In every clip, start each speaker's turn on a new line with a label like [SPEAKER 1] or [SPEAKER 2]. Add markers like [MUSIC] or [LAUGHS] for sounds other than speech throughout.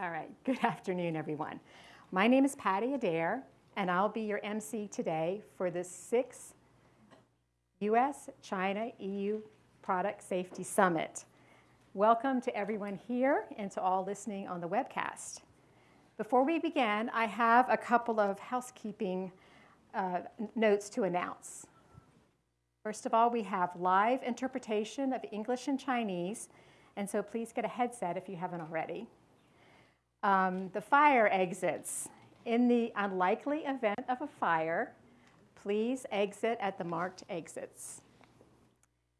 [SPEAKER 1] All right, [LAUGHS] good afternoon, everyone. My name is Patty Adair, and I'll be your MC today for the sixth US China EU Product Safety Summit. Welcome to everyone here and to all listening on the webcast. Before we begin, I have a couple of housekeeping uh, notes to announce. First of all, we have live interpretation of English and Chinese, and so please get a headset if you haven't already. Um, the fire exits. In the unlikely event of a fire, please exit at the marked exits.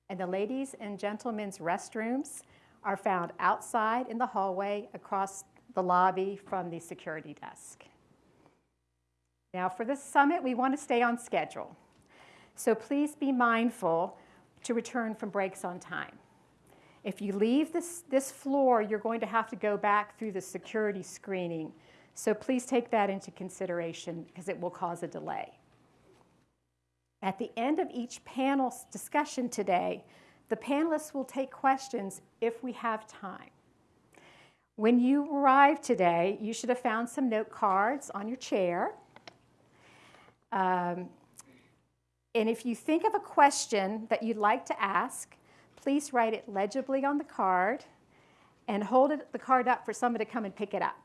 [SPEAKER 1] And the ladies and gentlemen's restrooms are found outside in the hallway across the lobby from the security desk. Now for this summit, we want to stay on schedule. So please be mindful to return from breaks on time. If you leave this, this floor, you're going to have to go back through the security screening. So please take that into consideration because it will cause a delay. At the end of each panel discussion today, the panelists will take questions if we have time. When you arrived today, you should have found some note cards on your chair. Um, and if you think of a question that you'd like to ask, please write it legibly on the card and hold it, the card up for somebody to come and pick it up.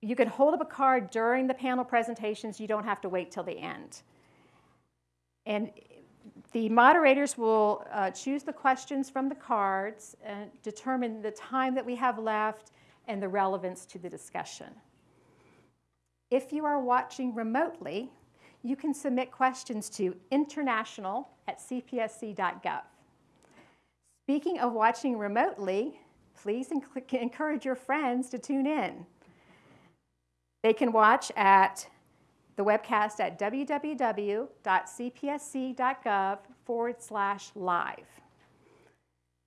[SPEAKER 1] You can hold up a card during the panel presentations. You don't have to wait till the end. And the moderators will uh, choose the questions from the cards and determine the time that we have left and the relevance to the discussion. If you are watching remotely, you can submit questions to international at cpsc.gov. Speaking of watching remotely, please [LAUGHS] encourage your friends to tune in. They can watch at the webcast at www.cpsc.gov forward slash live.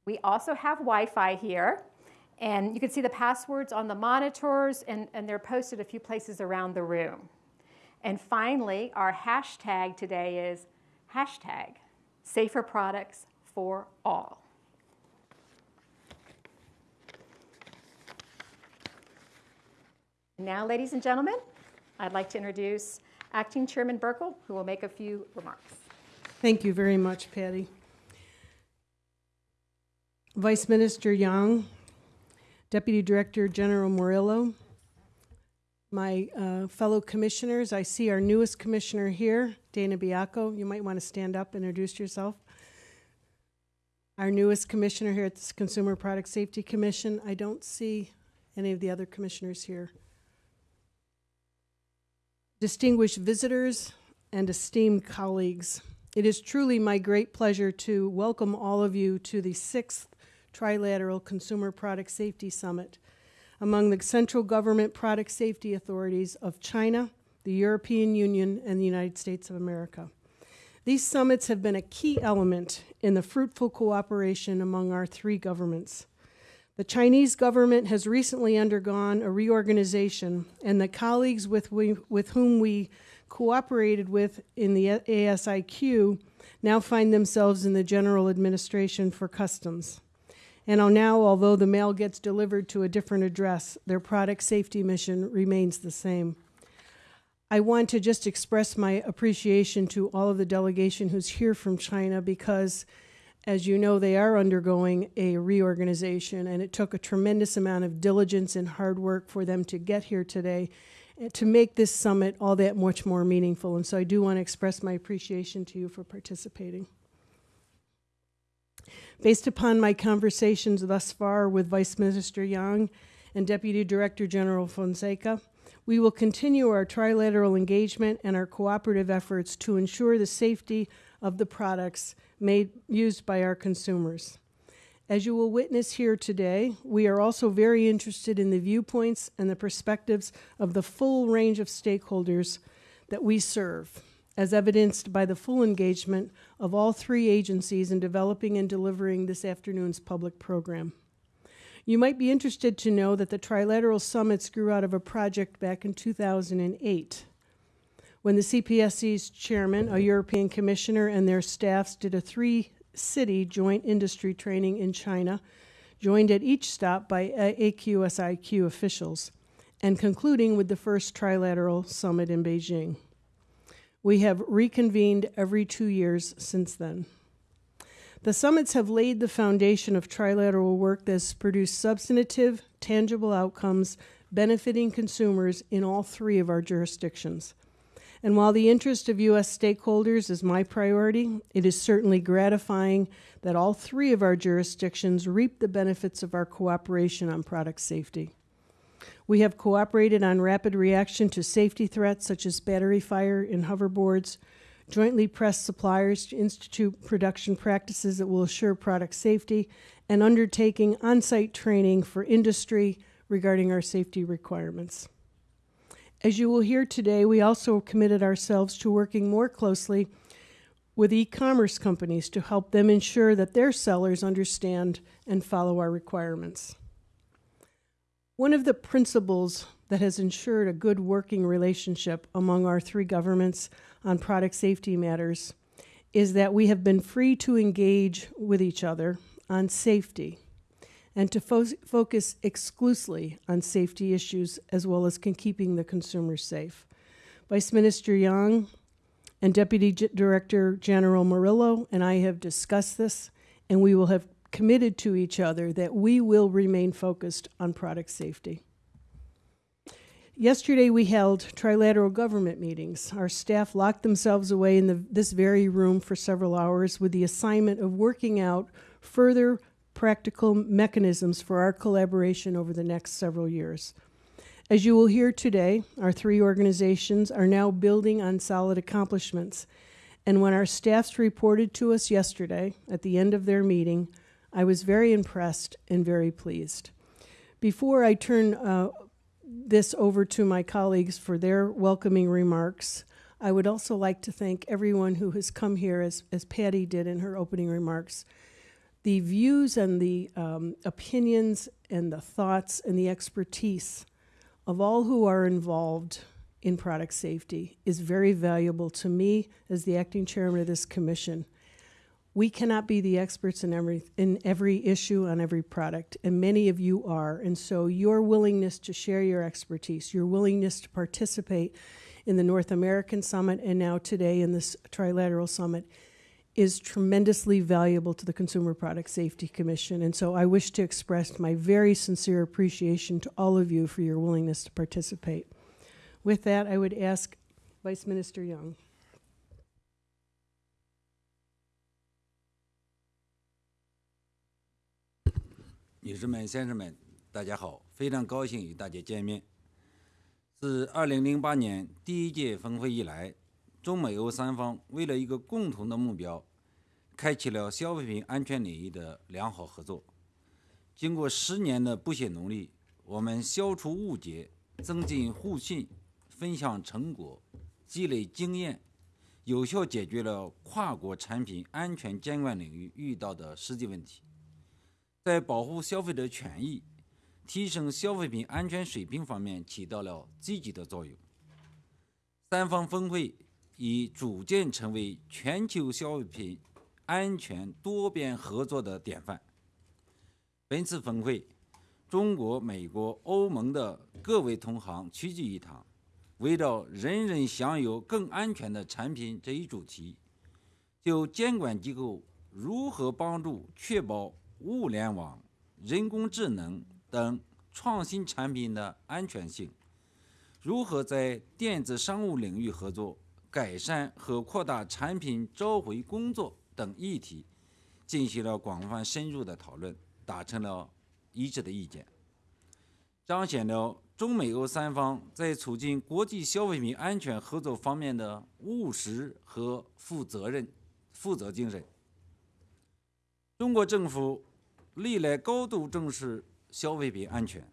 [SPEAKER 1] We also have Wi-Fi here, and you can see the passwords on the monitors, and, and they're posted a few places around the room. And finally, our hashtag today is hashtag safer products for all. Now, ladies and gentlemen, I'd like to introduce Acting Chairman Buerkle, who will make a few remarks.
[SPEAKER 2] Thank you very much, Patty. Vice Minister Yang, Deputy Director General Morillo, my uh, fellow commissioners, I see our newest commissioner here, Dana Baiocco. You might want to stand up and introduce yourself. Our newest commissioner here at the Consumer Product Safety Commission. I don't see any of the other commissioners here. Distinguished visitors and esteemed colleagues, it is truly my great pleasure to welcome all of you to the sixth Trilateral Consumer Product Safety Summit among the central government product safety authorities of China, the European Union, and the United States of America. These summits have been a key element in the fruitful cooperation among our three governments. The Chinese government has recently undergone a reorganization, and the colleagues with, we, with whom we cooperated with in the AQSIQ now find themselves in the General Administration for Customs. And now, although the mail gets delivered to a different address, their product safety mission remains the same. I want to just express my appreciation to all of the delegation who's here from China because, as you know, they are undergoing a reorganization, and it took a tremendous amount of diligence and hard work for them to get here today eh, to make this summit all that much more meaningful. And so I do want to express my appreciation to you for participating. Based upon my conversations thus far with Vice Minister Yang and Deputy Director General Fonseca, we will continue our trilateral engagement and our cooperative efforts to ensure the safety of the products made used by our consumers. As you will witness here today, we are also very interested in the viewpoints and the perspectives of the full range of stakeholders that we serve as evidenced by the full engagement of all three agencies in developing and delivering this afternoon's public program. You might be interested to know that the Trilateral Summits grew out of a project back in 2008 when the CPSC's chairman, a European commissioner, and their staffs did a three city joint industry training in China joined at each stop by AQSIQ officials, and concluding with the first trilateral summit in Beijing. We have reconvened every two years since then. The summits have laid the foundation of trilateral work that has produced substantive, tangible outcomes benefiting consumers in all three of our jurisdictions. And while the interest of U.S. stakeholders is my priority, it is certainly gratifying that all three of our jurisdictions reap the benefits of our cooperation on product safety. We have cooperated on rapid reaction to safety threats such as battery fire in hoverboards, jointly pressed suppliers to institute production practices that will assure product safety, and undertaking on site training for industry regarding our safety requirements. As you will hear today, we also committed ourselves to working more closely with e commerce companies to help them ensure that their sellers understand and follow our requirements. One of the principles that has ensured a good working relationship among our three governments on product safety matters is that we have been free to engage with each other on safety and to fo- focus exclusively on safety issues as well as keeping the consumers safe. Vice Minister Young and Deputy G- Director General Morillo and I have discussed this, and we will have committed to each other that we will remain focused on product safety. Yesterday, we held trilateral government meetings. Our staff locked themselves away in the, this very room for several hours with the assignment of working out further practical mechanisms for our collaboration over the next several years. As you will hear today, our three organizations are now building on solid accomplishments. And when our staffs reported to us yesterday at the end of their meeting, I was very impressed and very pleased. Before I turn uh, this over to my colleagues for their welcoming remarks, I would also like to thank everyone who has come here, as, as Patty did in her opening remarks. The views and the um, opinions and the thoughts and the expertise of all who are involved in product safety is very valuable to me as the acting chairman of this commission. We cannot be the experts in every in every issue on every product, and many of you are. And so your willingness to share your expertise, your willingness to participate in the North American Summit and now today in this trilateral summit is tremendously valuable to the Consumer Product Safety Commission. And so I wish to express my very sincere appreciation to all of you for your willingness to participate. With that, I would ask Vice Minister Young.
[SPEAKER 3] 女士们、先生们，大家好！非常高兴与大家见面。自2008年第一届峰会以来，中美欧三方为了一个共同的目标，开启了消费品安全领域的良好合作。经过十年的不懈努力，我们消除误解，增进互信，分享成果，积累经验，有效解决了跨国产品安全监管领域遇到的实际问题。在保护消费者权益、提升消费品安全水平方面起到了积极的作用。三方峰会已逐渐成为全球消费品安全多边合作的典范。本次峰会，中国、美国、欧盟的各位同行齐聚一堂，围绕“人人享有更安全的产品”这一主题，就监管机构如何帮助确保物联网、人工智能等创新产品的安全性，如何在电子商务领域合作、改善和扩大产品召回工作等议题，进行了广泛深入的讨论，达成了一致的意见，彰显了中美欧三方在促进国际消费品安全合作方面的务实和负责任、负责精神。中国政府。历来高度重视消费品安全。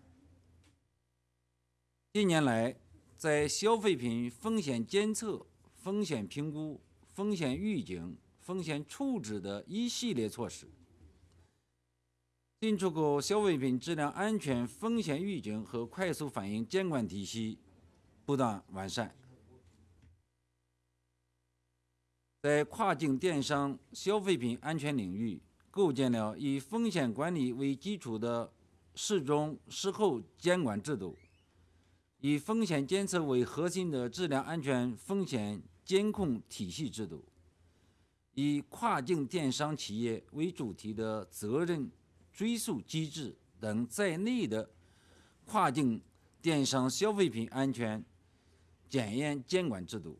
[SPEAKER 3] 近年来，在消费品风险监测、风险评估、风险预警、风险处置的一系列措施，进出口消费品质量安全风险预警和快速反应监管体系不断完善，在跨境电商消费品安全领域。构建了以风险管理为基础的事中事后监管制度，以风险监测为核心的质量安全风险监控体系制度，以跨境电商企业为主题的责任追溯机制等在内的跨境电商消费品安全检验监管制度，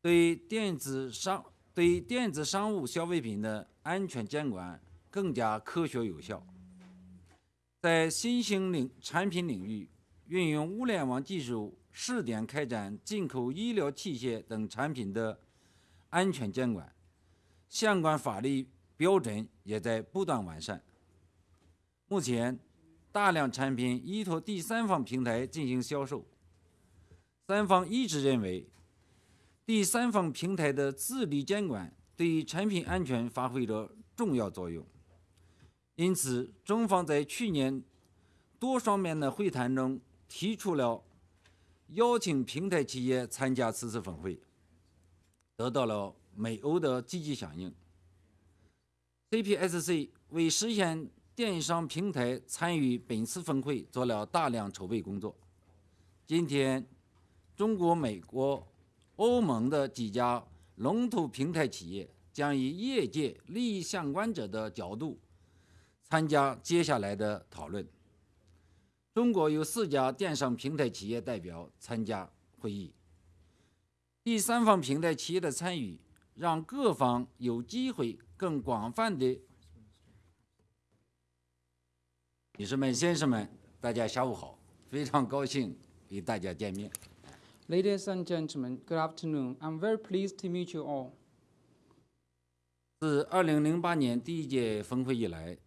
[SPEAKER 3] 对电子商对电子商务消费品的安全监管更加科学有效。在新兴领产品领域，运用物联网技术试点开展进口医疗器械等产品的安全监管，相关法律标准也在不断完善。目前，大量产品依托第三方平台进行销售，三方一致认为，第三方平台的自律监管对产品安全发挥着重要作用。因此，中方在去年多方面的会谈中提出了邀请平台企业参加此次峰会，得到了美欧的积极响应。CPSC 为实现电商平台参与本次峰会做了大量筹备工作。今天，中国、美国、欧盟的几家龙头平台企业将以业界利益相关者的角度参加接下来的讨论。中国有四家电商平台企业代表参加会议。第三方平台企业的参与，让各方有机会更广泛的。女士们、先生们，大家下午好！非常高兴与大家见面。
[SPEAKER 4] Ladies and gentlemen, good afternoon. I'm very pleased to meet you all.
[SPEAKER 3] 自2008年第一届峰会以来，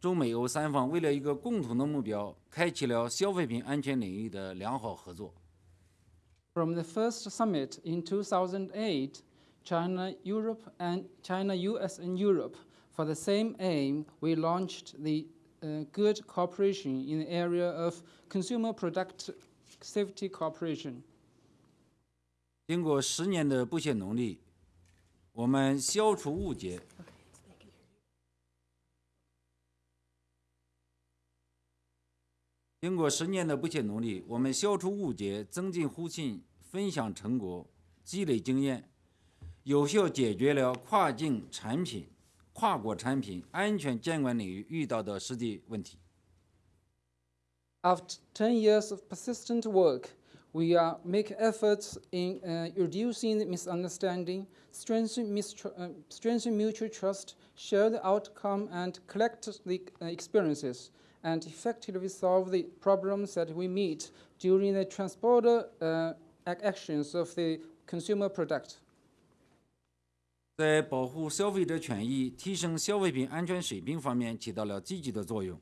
[SPEAKER 3] 中美欧三方为了一个共同的目标，开启了消费品安全领域的良好合作。
[SPEAKER 4] From the first summit in 2008, China, Europe, and China, US, and Europe, for the same aim, we launched the uh, good cooperation in the area of consumer product safety cooperation.
[SPEAKER 3] 经过十年的不懈努力，我们消除误解。经过十年的不懈努力，我们消除误解，增进互信，分享成果，积累经验，有效解决了跨境产品、跨国产品安全监管领域遇到的实际问题。
[SPEAKER 4] After ten years of persistent work, we are make efforts in uh, reducing the misunderstanding, strengthen, mistru- uh, strengthen mutual trust, share the outcome, and collect the uh, experiences, and effectively solve the problems that we meet during the transporter uh, ac- actions of the consumer product.
[SPEAKER 3] 在保护消费者权益、提升消费品安全水平方面起到了积极的作用。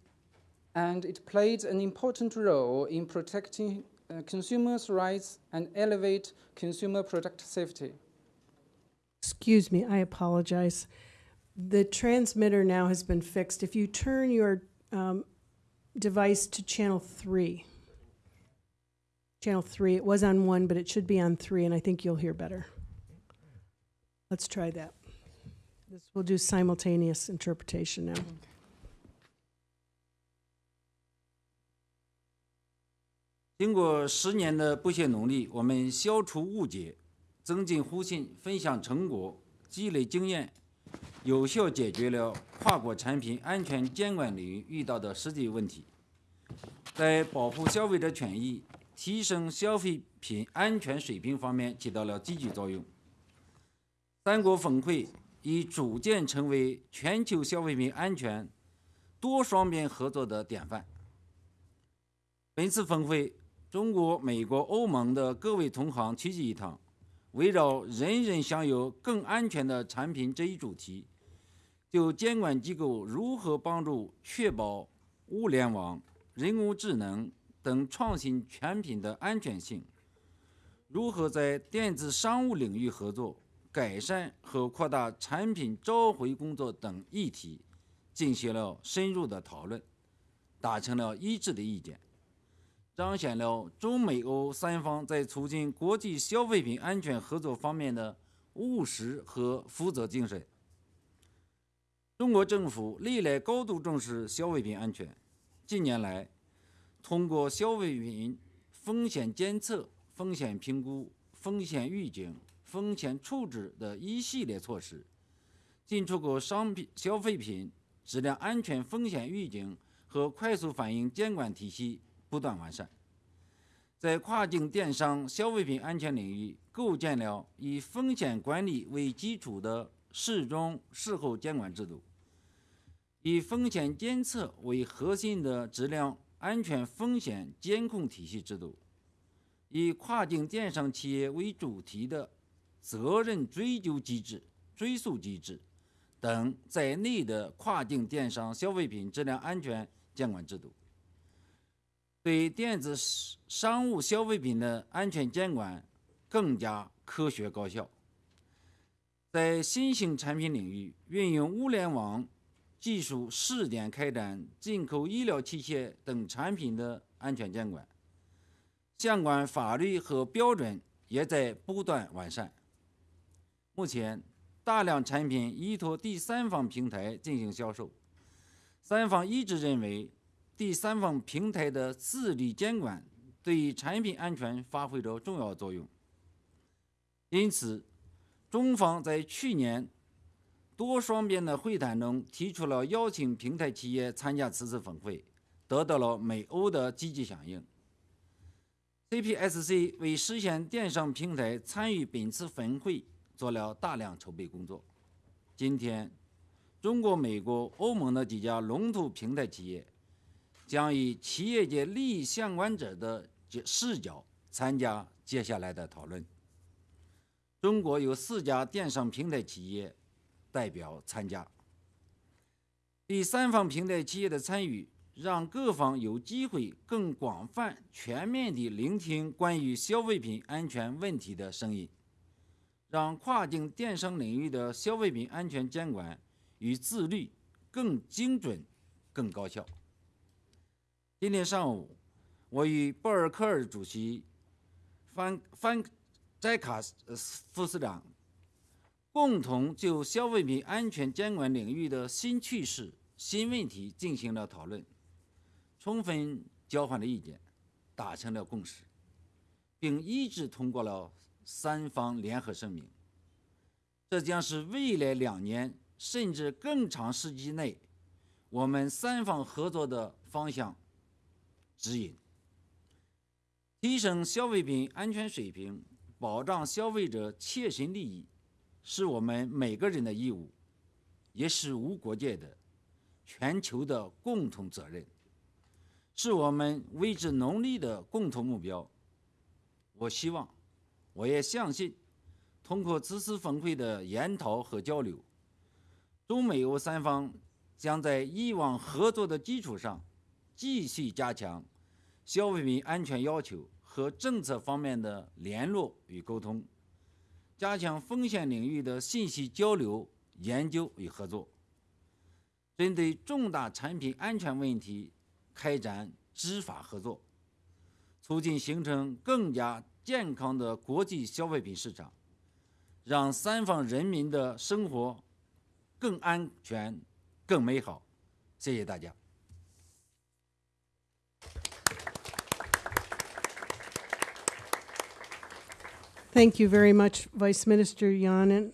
[SPEAKER 4] And it played an important role in protecting uh, consumers' rights and elevate consumer product safety.
[SPEAKER 2] Excuse me, I apologize. The transmitter now has been fixed. If you turn your um, device to channel three, channel three, it was on one, but it should be on three, and I think you'll hear better. Let's try that. This, we'll do simultaneous interpretation now.
[SPEAKER 3] 经过十年的不懈努力，我们消除误解，增进互信，分享成果，积累经验，有效解决了跨国产品安全监管领域遇到的实际问题，在保护消费者权益、提升消费品安全水平方面起到了积极作用。三国峰会已逐渐成为全球消费品安全多双边合作的典范。本次峰会，中国、美国、欧盟的各位同行齐聚一堂，围绕“人人享有更安全的产品”这一主题，就监管机构如何帮助确保物联网、人工智能等创新产品的安全性，如何在电子商务领域合作、改善和扩大产品召回工作等议题，进行了深入的讨论，达成了一致的意见。彰显了中美欧三方在促进国际消费品安全合作方面的务实和负责精神。中国政府历来高度重视消费品安全。近年来，通过消费品风险监测、风险评估、风险预警、风险处置的一系列措施，进出口商品消费品质量安全风险预警和快速反应监管体系不断完善。在跨境电商消费品安全领域，构建了以风险管理为基础的事中事后监管制度，以风险监测为核心的质量安全风险监控体系制度，以跨境电商企业为主题的责任追究机制、追溯机制等在内的跨境电商消费品质量安全监管制度。对电子商务消费品的安全监管更加科学高效。在新型产品领域，运用物联网技术试点开展进口医疗器械等产品的安全监管，相关法律和标准也在不断完善。目前，大量产品依托第三方平台进行销售，三方一致认为。第三方平台的自律监管对产品安全发挥着重要作用。因此，中方在去年多双边的会谈中提出了邀请平台企业参加此次峰会，得到了美欧的积极响应。CPSC 为实现电商平台参与本次峰会做了大量筹备工作。今天，中国、美国、欧盟的几家龙头平台企业。将以企业界利益相关者的视角参加接下来的讨论。中国有四家电商平台企业代表参加。第三方平台企业的参与，让各方有机会更广泛、全面地聆听关于消费品安全问题的声音，让跨境电商领域的消费品安全监管与自律更精准、更高效。今天上午，我与布尔科尔主席、范范斋卡副司长共同就消费品安全监管领域的新趋势、新问题进行了讨论，充分交换了意见，达成了共识，并一致通过了三方联合声明。这将是未来两年甚至更长时期内我们三方合作的方向。指引，提升消费品安全水平，保障消费者切身利益，是我们每个人的义务，也是无国界的、全球的共同责任，是我们为之努力的共同目标。我希望，我也相信，通过此次峰会的研讨和交流，中美欧三方将在以往合作的基础上，继续加强。消费品安全要求和政策方面的联络与沟通，加强风险领域的信息交流、研究与合作，针对重大产品安全问题开展执法合作，促进形成更加健康的国际消费品市场，让三方人民的生活更安全、更美好。谢谢大家。
[SPEAKER 2] Thank you very much, Vice Minister Yanin.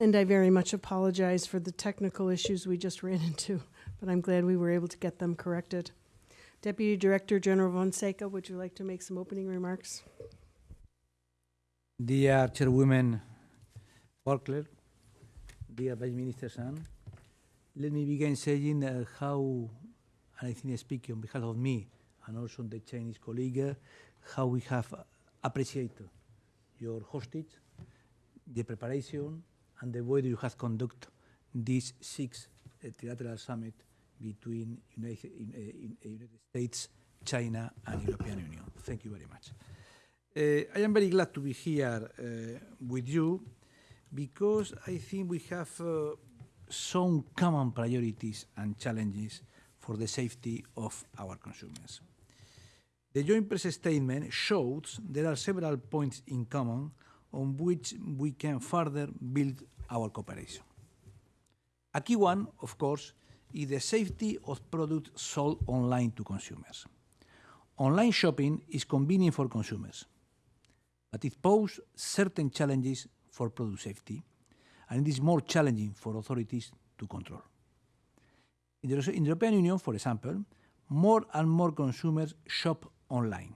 [SPEAKER 2] And I very much apologize for the technical issues we just ran [LAUGHS] into, but I'm glad we were able to get them corrected. Deputy Director General Fonseca, would you like to make some opening remarks?
[SPEAKER 5] Dear Chairwoman Barkler, dear Vice Minister San, let me begin saying uh, how, and I think speaking on behalf of me and also the Chinese colleague, how we have appreciated your hostage, the preparation, and the way you have conducted this sixth uh, trilateral summit between United, uh, in, uh, United States, China, and European Union. Thank you very much. Uh, I am very glad to be here uh, with you because I think we have uh, some common priorities and challenges for the safety of our consumers. The joint press statement shows there are several points in common on which we can further build our cooperation. A key one, of course, is the safety of products sold online to consumers. Online shopping is convenient for consumers, but it poses certain challenges for product safety, and it is more challenging for authorities to control. In the, European Union, for example, more and more consumers shop online.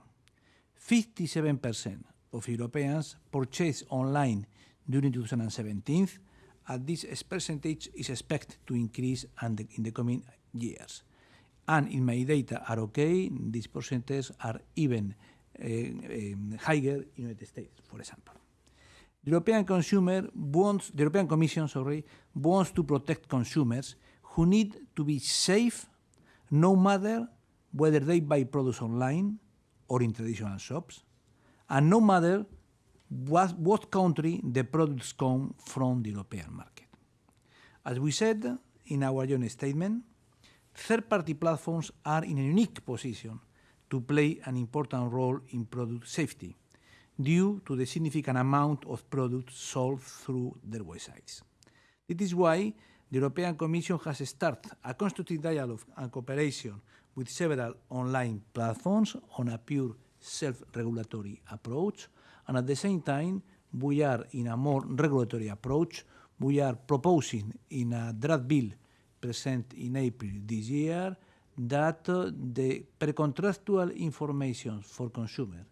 [SPEAKER 5] 57% of Europeans purchased online during 2017, and this percentage is expected to increase in the coming years. And if my data are okay, these percentages are even uh, um, higher in the United States, for example. The European consumer wants, the European Commission, sorry, wants to protect consumers who need to be safe no matter whether they buy products online or in traditional shops, and no matter what, what country the products come from the European market. As we said in our joint statement, third-party platforms are in a unique position to play an important role in product safety due to the significant amount of products sold through their websites. It is why the European Commission has started a constructive dialogue and cooperation with several online platforms on a pure self-regulatory approach, and at the same time, we are in a more regulatory approach. We are proposing in a draft bill present in April this year that uh, the pre-contractual information for consumer,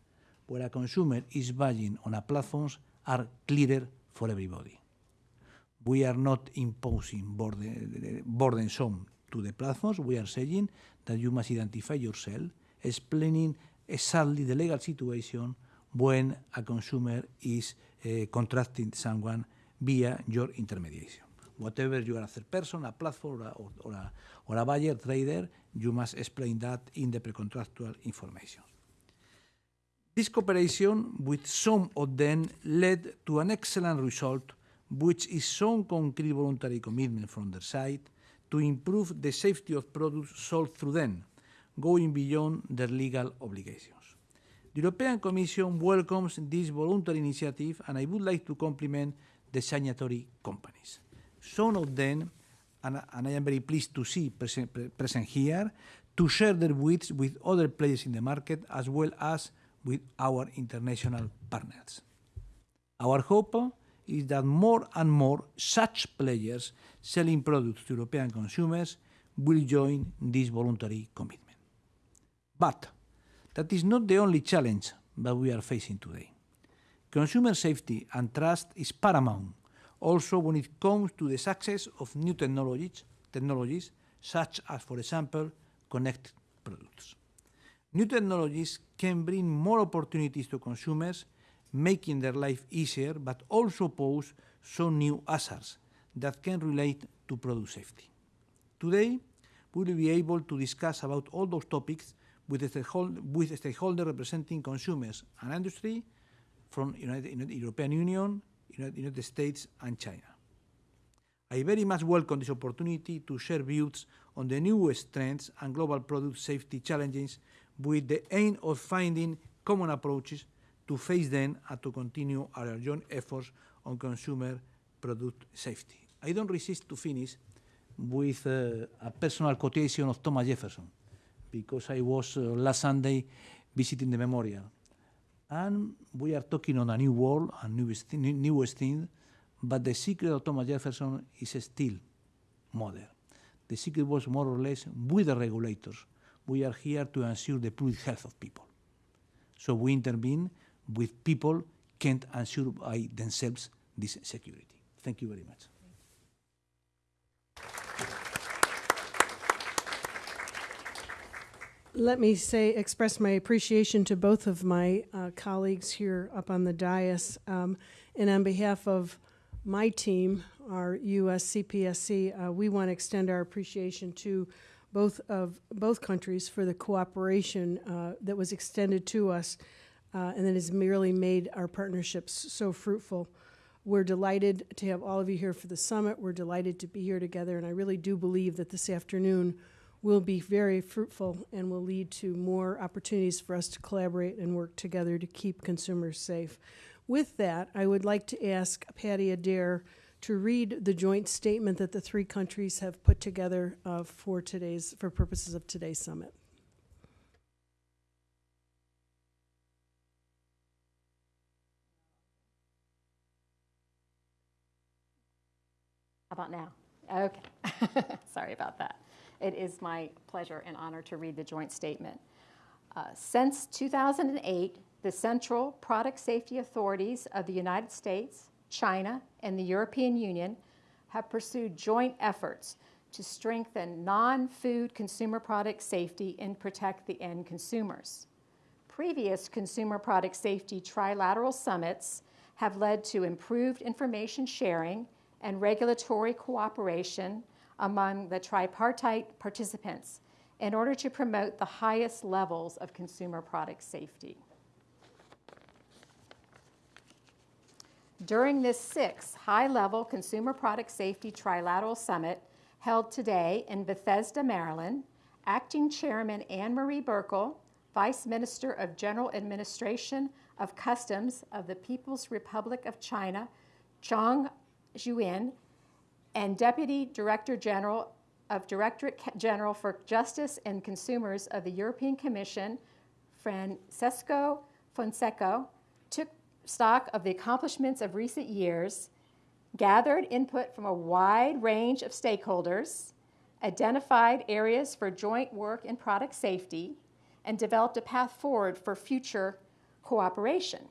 [SPEAKER 5] where a consumer is buying on a platforms, are clearer for everybody. We are not imposing burden, burdensome to the platforms. We are saying that you must identify yourself, explaining exactly the legal situation when a consumer is uh, contracting someone via your intermediation. Whatever you are a third person, a platform, or, or, a, or a buyer, trader, you must explain that in the pre-contractual information. This cooperation with some of them led to an excellent result, which is some concrete voluntary commitment from their side to improve the safety of products sold through them, going beyond their legal obligations. The European Commission welcomes this voluntary initiative, and I would like to compliment the signatory companies. Some of them, and, and I am very pleased to see present, present here, to share their wits with other players in the market as well as with our international partners. Our hope is that more and more such players selling products to European consumers will join this voluntary commitment. But that is not the only challenge that we are facing today. Consumer safety and trust is paramount also when it comes to the success of new technologies, technologies such as, for example, connected products. New technologies can bring more opportunities to consumers, making their life easier, but also pose some new hazards that can relate to product safety. Today, we will be able to discuss about all those topics with a stakeholder, representing consumers and industry from United, European Union, United States and China. I very much welcome this opportunity to share views on the newest trends and global product safety challenges with the aim of finding common approaches to face them and to continue our joint efforts on consumer product safety. I don't resist to finish with uh, a personal quotation of Thomas Jefferson, because I was uh, last Sunday visiting the memorial. And we are talking on a new world, a newest, newest thing, but the secret of Thomas Jefferson is still modern. The secret was more or less with the regulators. We are here to ensure the public health of people. So we intervene with people can't ensure by themselves this security. Thank you very much.
[SPEAKER 2] Let me say, express my appreciation to both of my uh, colleagues here up on the dais. Um, and on behalf of my team, our U.S. CPSC, uh, we want to extend our appreciation to both of both countries for the cooperation uh, that was extended to us uh, and that has merely made our partnerships so fruitful. We're delighted to have all of you here for the summit. We're delighted to be here together, and I really do believe that this afternoon will be very fruitful and will lead to more opportunities for us to collaborate and work together to keep consumers safe. With that, I would like to ask Patty Adair to read the joint statement that the three countries have put together uh, for today's, for purposes of today's summit.
[SPEAKER 1] About now? Okay. [LAUGHS] Sorry about that. It is my pleasure and honor to read the joint statement. Uh, since 2008, the Central Product Safety Authorities of the United States, China, and the European Union have pursued joint efforts to strengthen non food consumer product safety and protect the end consumers. Previous consumer product safety trilateral summits have led to improved information sharing and regulatory cooperation among the tripartite participants in order to promote the highest levels of consumer product safety. During this sixth high level consumer product safety trilateral summit held today in Bethesda, Maryland, Acting Chairman Anne Marie Buerkle, Vice Minister of General Administration of Customs of the People's Republic of China, Zhang Zhuyin, and Deputy Director General of Directorate General for Justice and Consumers of the European Commission, Francisco Fonseca, took stock of the accomplishments of recent years, gathered input from a wide range of stakeholders, identified areas for joint work in product safety, and developed a path forward for future cooperation.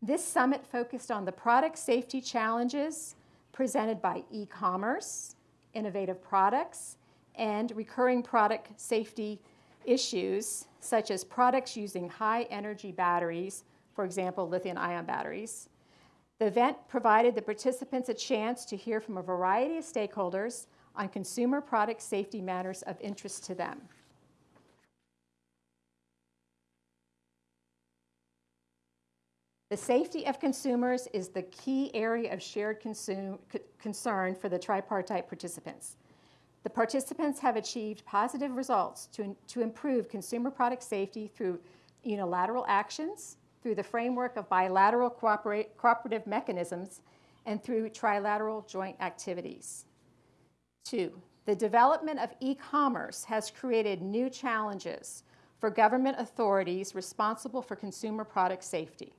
[SPEAKER 1] This summit focused on the product safety challenges presented by e commerce, innovative products, and recurring product safety issues, such as products using high energy batteries, for example, lithium ion batteries. The event provided the participants a chance to hear from a variety of stakeholders on consumer product safety matters of interest to them. The safety of consumers is the key area of shared consume, concern for the tripartite participants. The participants have achieved positive results to, to improve consumer product safety through unilateral actions, through the framework of bilateral cooperative mechanisms, and through trilateral joint activities. Two, the development of e commerce has created new challenges for government authorities responsible for consumer product safety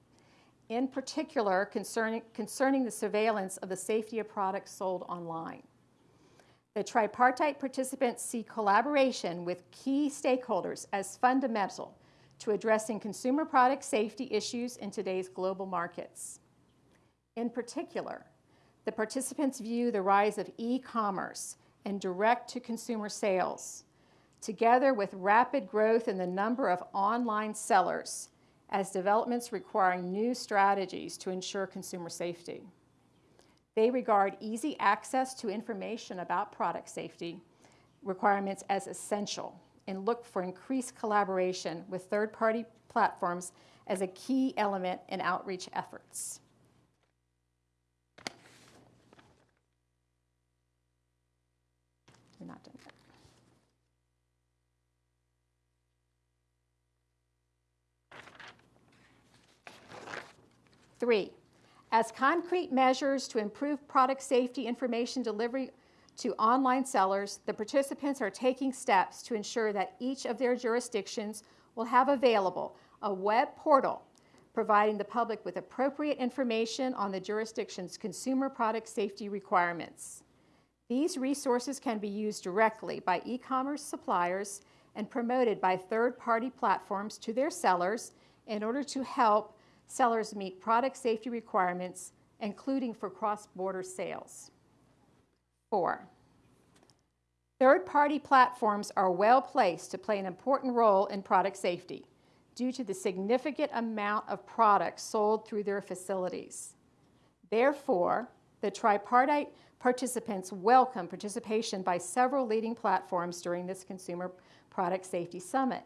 [SPEAKER 1] in particular concerning, concerning the surveillance of the safety of products sold online. The tripartite participants see collaboration with key stakeholders as fundamental to addressing consumer product safety issues in today's global markets. In particular, the participants view the rise of e commerce and direct to consumer sales, together with rapid growth in the number of online sellers as developments requiring new strategies to ensure consumer safety. They regard easy access to information about product safety requirements as essential and look for increased collaboration with third party platforms as a key element in outreach efforts. We're not done yet. Three, as concrete measures to improve product safety information delivery to online sellers, the participants are taking steps to ensure that each of their jurisdictions will have available a web portal providing the public with appropriate information on the jurisdiction's consumer product safety requirements. These resources can be used directly by e commerce suppliers and promoted by third party platforms to their sellers in order to help sellers meet product safety requirements, including for cross border sales. Four, third party platforms are well placed to play an important role in product safety due to the significant amount of products sold through their facilities. Therefore, the tripartite participants welcome participation by several leading platforms during this Consumer Product Safety Summit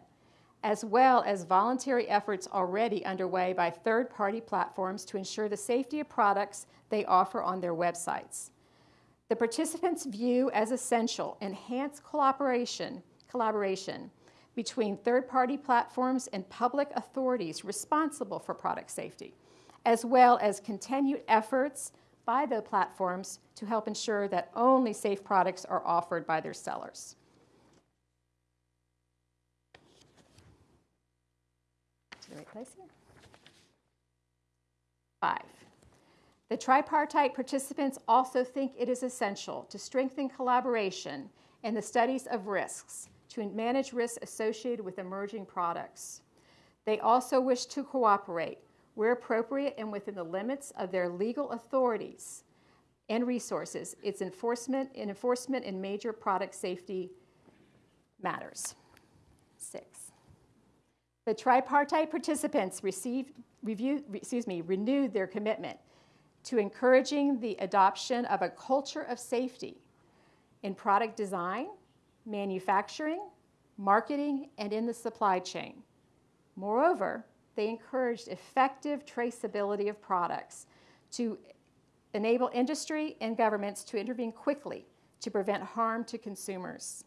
[SPEAKER 1] as well as voluntary efforts already underway by third party platforms to ensure the safety of products they offer on their websites. The participants view as essential enhanced collaboration, collaboration between third party platforms and public authorities responsible for product safety, as well as continued efforts by the platforms to help ensure that only safe products are offered by their sellers. The right place here. Five. The tripartite participants also think it is essential to strengthen collaboration in the studies of risks to manage risks associated with emerging products. They also wish to cooperate where appropriate and within the limits of their legal authorities and resources, its enforcement in enforcement in major product safety matters. Six. The tripartite participants received, review, excuse me, renewed their commitment to encouraging the adoption of a culture of safety in product design, manufacturing, marketing, and in the supply chain. Moreover, they encouraged effective traceability of products to enable industry and governments to intervene quickly to prevent harm to consumers.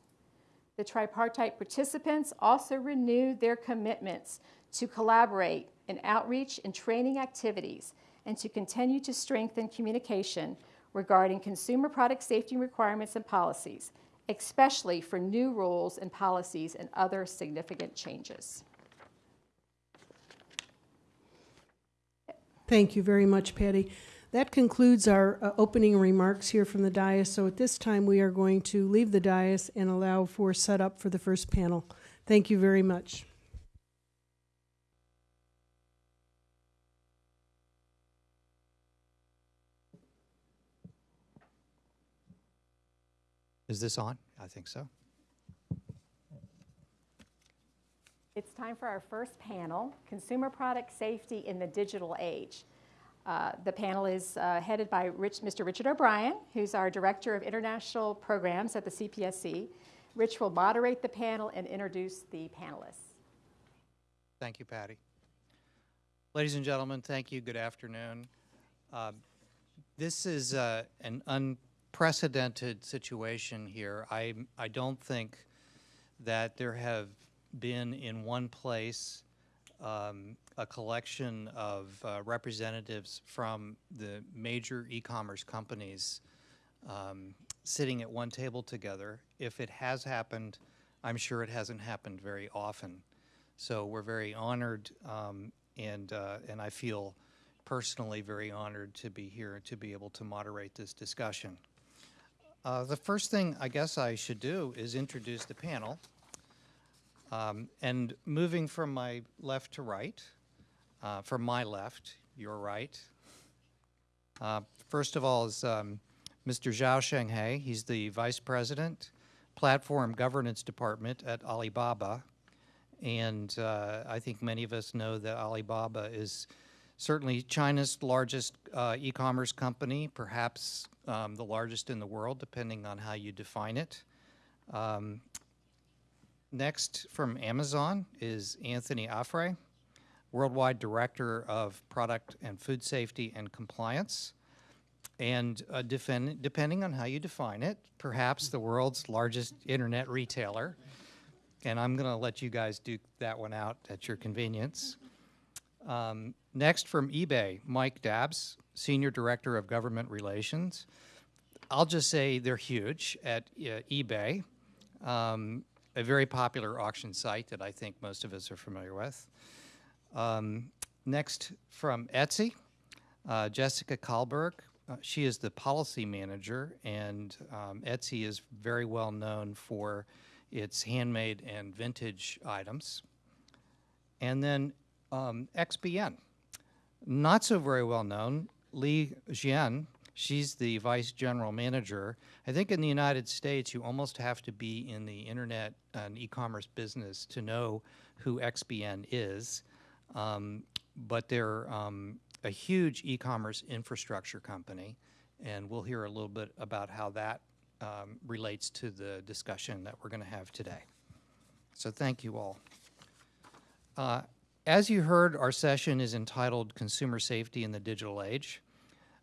[SPEAKER 1] The tripartite participants also renewed their commitments to collaborate in outreach and training activities and to continue to strengthen communication regarding consumer product safety requirements and policies, especially for new rules and policies and other significant changes.
[SPEAKER 2] Thank you very much, Patty. That concludes our uh, opening remarks here from the dais. So at this time, we are going to leave the dais and allow for setup for the first panel. Thank you very much.
[SPEAKER 6] Is this on? I think so.
[SPEAKER 1] It's time for our first panel, Consumer Product Safety in the Digital Age. Uh, the panel is uh, headed by Rich, Mr. Richard O'Brien, who's our Director of International Programs at the CPSC. Rich will moderate the panel and introduce the panelists.
[SPEAKER 6] Thank you, Patty. Ladies and gentlemen, thank you. Good afternoon. Um, this is uh, an unprecedented situation here. I, I don't think that there have been in one place um, a collection of uh, representatives from the major e-commerce companies um, sitting at one table together. If it has happened, I'm sure it hasn't happened very often. So we're very honored, um, and uh, and I feel personally very honored to be here to be able to moderate this discussion. Uh, the first thing I guess I should do is introduce the panel. Um, and moving from my left to right, uh, from my left, your right. Uh, first of all is um, Mr. Zhao Shenghe. He's the Vice President, Platform Governance Department at Alibaba. And uh, I think many of us know that Alibaba is certainly China's largest uh, e-commerce company, perhaps um, the largest in the world, depending on how you define it. Next from Amazon is Anthony Affray, Worldwide Director of Product and Food Safety and Compliance. And uh, defend, depending on how you define it, perhaps the world's largest internet retailer. And I'm going to let you guys duke that one out at your convenience. Um, next from eBay, Mike Dabbs, Senior Director of Government Relations. I'll just say they're huge at uh, eBay. Um, a very popular auction site that I think most of us are familiar with. Um, next, from Etsy, uh, Jessica Kahlberg. Uh, she is the policy manager, and um, Etsy is very well known for its handmade and vintage items. And then um, XPN, not so very well known, Li Jian She's the vice general manager. I think in the United States, you almost have to be in the internet and e-commerce business to know who XBN is. Um, but they're um, a huge e-commerce infrastructure company, and we'll hear a little bit about how that um, relates to the discussion that we're going to have today. So thank you all. Uh, as you heard, our session is entitled Consumer Safety in the Digital Age.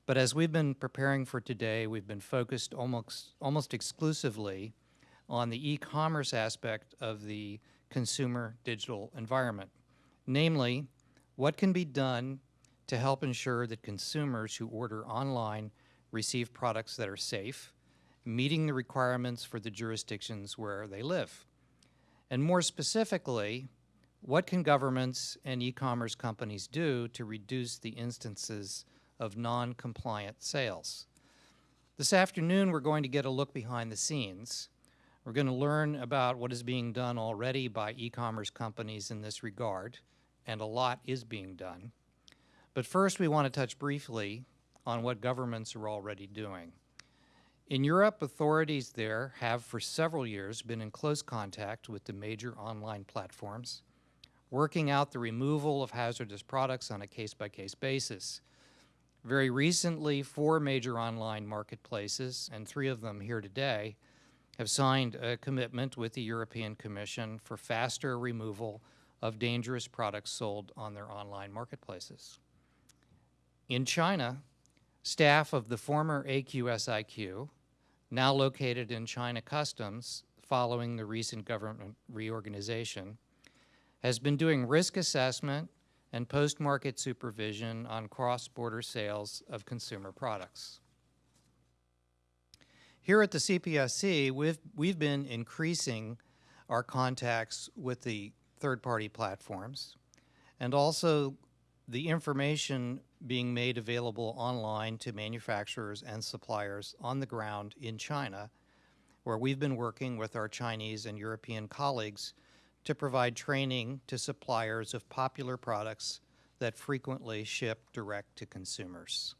[SPEAKER 6] But as we've been preparing for today, we've been focused almost, almost exclusively on the e-commerce aspect of the consumer digital environment. Namely, what can be done to help ensure that consumers who order online receive products that are safe, meeting the requirements for the jurisdictions where they live. And more specifically, what can governments and e-commerce companies do to reduce the instances of non-compliant sales? This afternoon, we're going to get a look behind the scenes. We're going to learn about what is being done already by e-commerce companies in this regard, and a lot is being done. But first, we want to touch briefly on what governments are already doing. In Europe, authorities there have for several years been in close contact with the major online platforms, working out the removal of hazardous products on a case-by-case basis. Very recently, four major online marketplaces, and three of them here today, have signed a commitment with the European Commission for faster removal of dangerous products sold on their online marketplaces. In China, staff of the former AQSIQ, now located in China Customs following the recent government reorganization, has been doing risk assessment and post-market supervision on cross-border sales of consumer products. Here at the CPSC, we've, we've been increasing our contacts with the third-party platforms and also the information being made available online to manufacturers and suppliers on the ground in China, where we've been working with our Chinese and European colleagues to provide training to suppliers of popular products that frequently ship direct to consumers.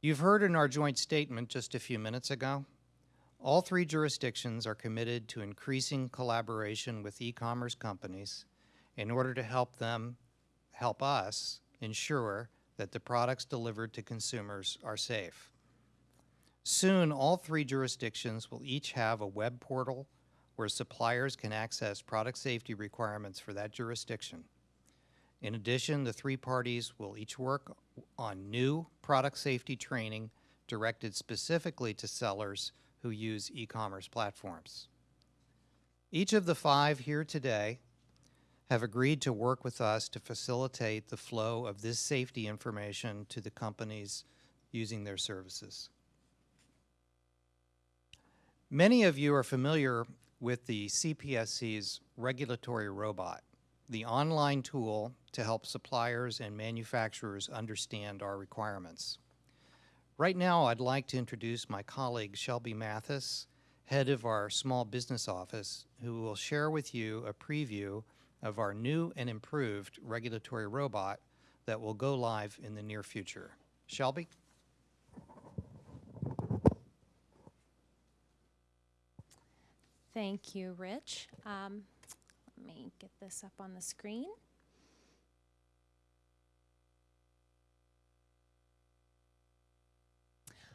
[SPEAKER 6] You've heard in our joint statement just a few minutes ago, all three jurisdictions are committed to increasing collaboration with e-commerce companies in order to help them help us ensure that the products delivered to consumers are safe. Soon, all three jurisdictions will each have a web portal where suppliers can access product safety requirements for that jurisdiction. In addition, the three parties will each work on new product safety training directed specifically to sellers who use e-commerce platforms. Each of the five here today have agreed to work with us to facilitate the flow of this safety information to the companies using their services. Many of you are familiar with the CPSC's regulatory robot, the online tool to help suppliers and manufacturers understand our requirements. Right now, I'd like to introduce my colleague, Shelby Mathis, head of our small business office, who will share with you a preview of our new and improved regulatory robot that will go live in the near future. Shelby?
[SPEAKER 7] Thank you, Rich. Um, let me get this up on the screen.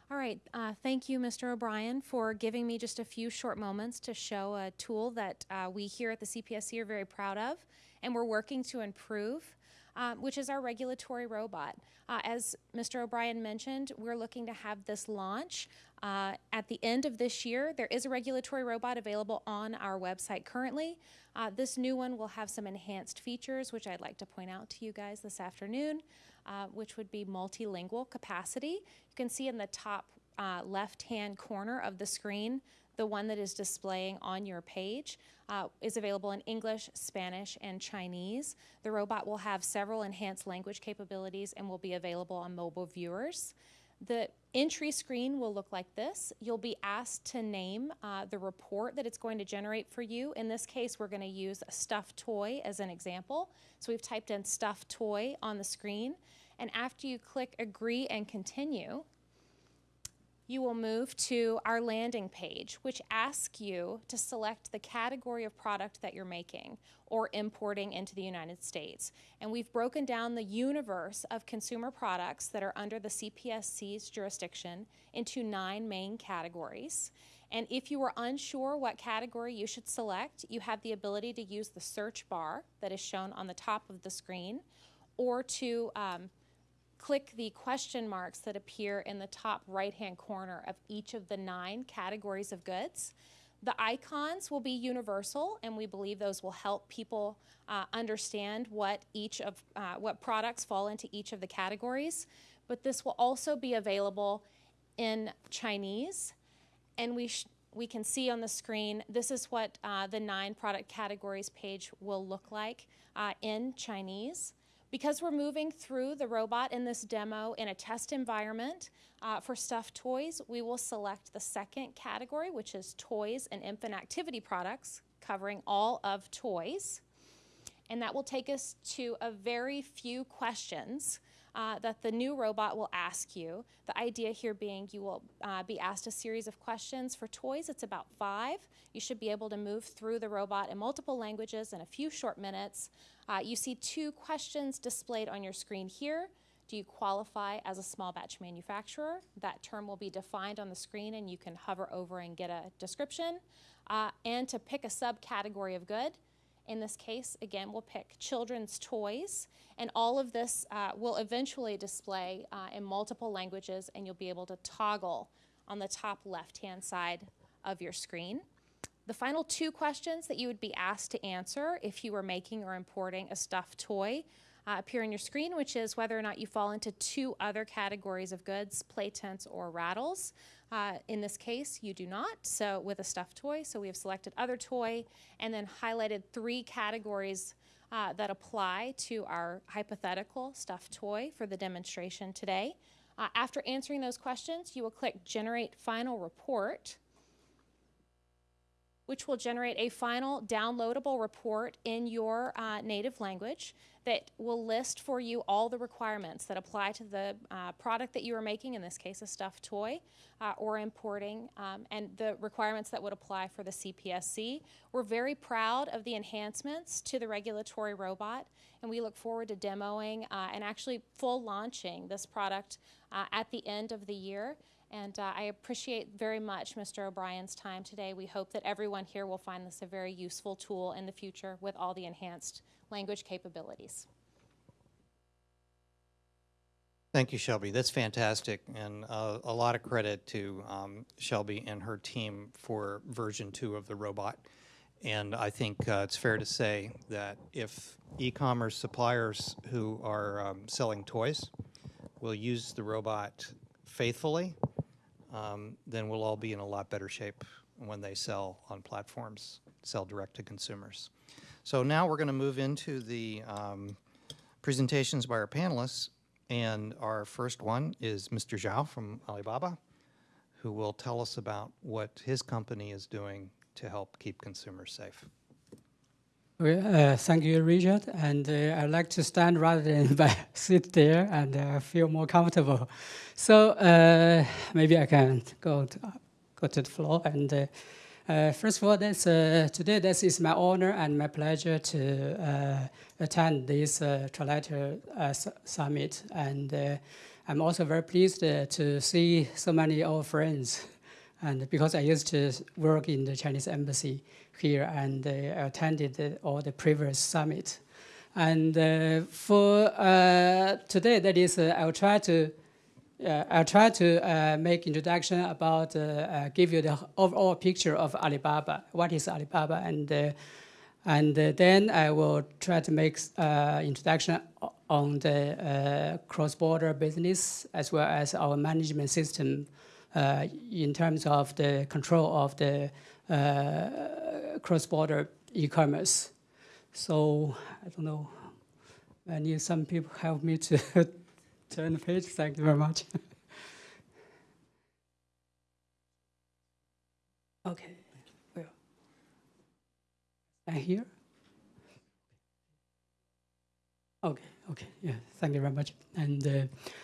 [SPEAKER 7] All right, uh, thank you, Mr. O'Brien, for giving me just a few short moments to show a tool that uh, we here at the CPSC are very proud of and we're working to improve. Um, which is our regulatory robot. Uh, as Mr. O'Brien mentioned, we're looking to have this launch uh, at the end of this year. There is a regulatory robot available on our website currently. Uh, this new one will have some enhanced features, which I'd like to point out to you guys this afternoon, uh, which would be multilingual capacity. You can see in the top uh, left-hand corner of the screen the one that is displaying on your page uh, is available in English, Spanish, and Chinese. The robot will have several enhanced language capabilities and will be available on mobile viewers. The entry screen will look like this. You'll be asked to name uh, the report that it's going to generate for you. In this case, we're going to use a stuffed toy as an example. So we've typed in stuffed toy on the screen. And after you click agree and continue, you will move to our landing page, which asks you to select the category of product that you're making or importing into the United States. And we've broken down the universe of consumer products that are under the CPSC's jurisdiction into nine main categories. And if you are unsure what category you should select, you have the ability to use the search bar that is shown on the top of the screen or to um, click the question marks that appear in the top right-hand corner of each of the nine categories of goods. The icons will be universal, and we believe those will help people uh, understand what each of uh, what products fall into each of the categories. But this will also be available in Chinese, and we we can see on the screen this is what uh, the nine product categories page will look like uh, in Chinese. Because we're moving through the robot in this demo in a test environment uh, for stuffed toys, we will select the second category, which is toys and infant activity products, covering all of toys. And that will take us to a very few questions uh, that the new robot will ask you. The idea here being you will uh, be asked a series of questions. For toys, it's about five. You should be able to move through the robot in multiple languages in a few short minutes. Uh, you see two questions displayed on your screen here. Do you qualify as a small batch manufacturer? That term will be defined on the screen and you can hover over and get a description. Uh, and to pick a subcategory of good, in this case, again, we'll pick children's toys, and all of this uh, will eventually display uh, in multiple languages, and you'll be able to toggle on the top left-hand side of your screen. The final two questions that you would be asked to answer if you were making or importing a stuffed toy uh, appear on your screen, which is whether or not you fall into two other categories of goods, play tents or rattles. Uh, in this case, you do not, so with a stuffed toy. So we have selected other toy and then highlighted three categories uh, that apply to our hypothetical stuffed toy for the demonstration today. Uh, after answering those questions, you will click Generate Final Report which will generate a final downloadable report in your uh, native language that will list for you all the requirements that apply to the uh, product that you are making, in this case a stuffed toy, uh, or importing, um, and the requirements that would apply for the CPSC. We're very proud of the enhancements to the regulatory robot, and we look forward to demoing uh, and actually full launching this product uh, at the end of the year. And uh, I appreciate very much Mr. O'Brien's time today. We hope that everyone here will find this a very useful tool in the future with all the enhanced language capabilities.
[SPEAKER 6] Thank you, Shelby. That's fantastic, and uh, a lot of credit to um, Shelby and her team for version two of the robot. And I think uh, it's fair to say that if e-commerce suppliers who are um, selling toys will use the robot faithfully, um, then we'll all be in a lot better shape when they sell on platforms, sell direct to consumers. So now we're going to move into the um, presentations by our panelists. And our first one is Mr. Zhao from Alibaba, who will tell us about what his company is doing to help keep consumers safe.
[SPEAKER 8] Well, uh, thank you, Richard. And uh, I'd like to stand rather than [LAUGHS] sit there and uh, feel more comfortable. So uh, maybe I can go to, go to the floor. And uh, uh, first of all, today this is my honor and my pleasure to attend this Trilateral Summit. And I'm also very pleased to see so many old friends. And because I used to work in the Chinese embassy here and uh, attended all the previous summit. And uh, for uh, today, that is, I'll try to I'll try to make introduction about give you the overall picture of Alibaba. What is Alibaba and and uh, then I will try to make uh, introduction on the uh, cross-border business as well as our management system Uh, in terms of the control of the uh, cross-border e-commerce. So I don't know. I need some people help me to [LAUGHS] turn the page. Thank you very much. [LAUGHS] okay. Well, I here. Okay. Okay, yeah, thank you very much. And uh,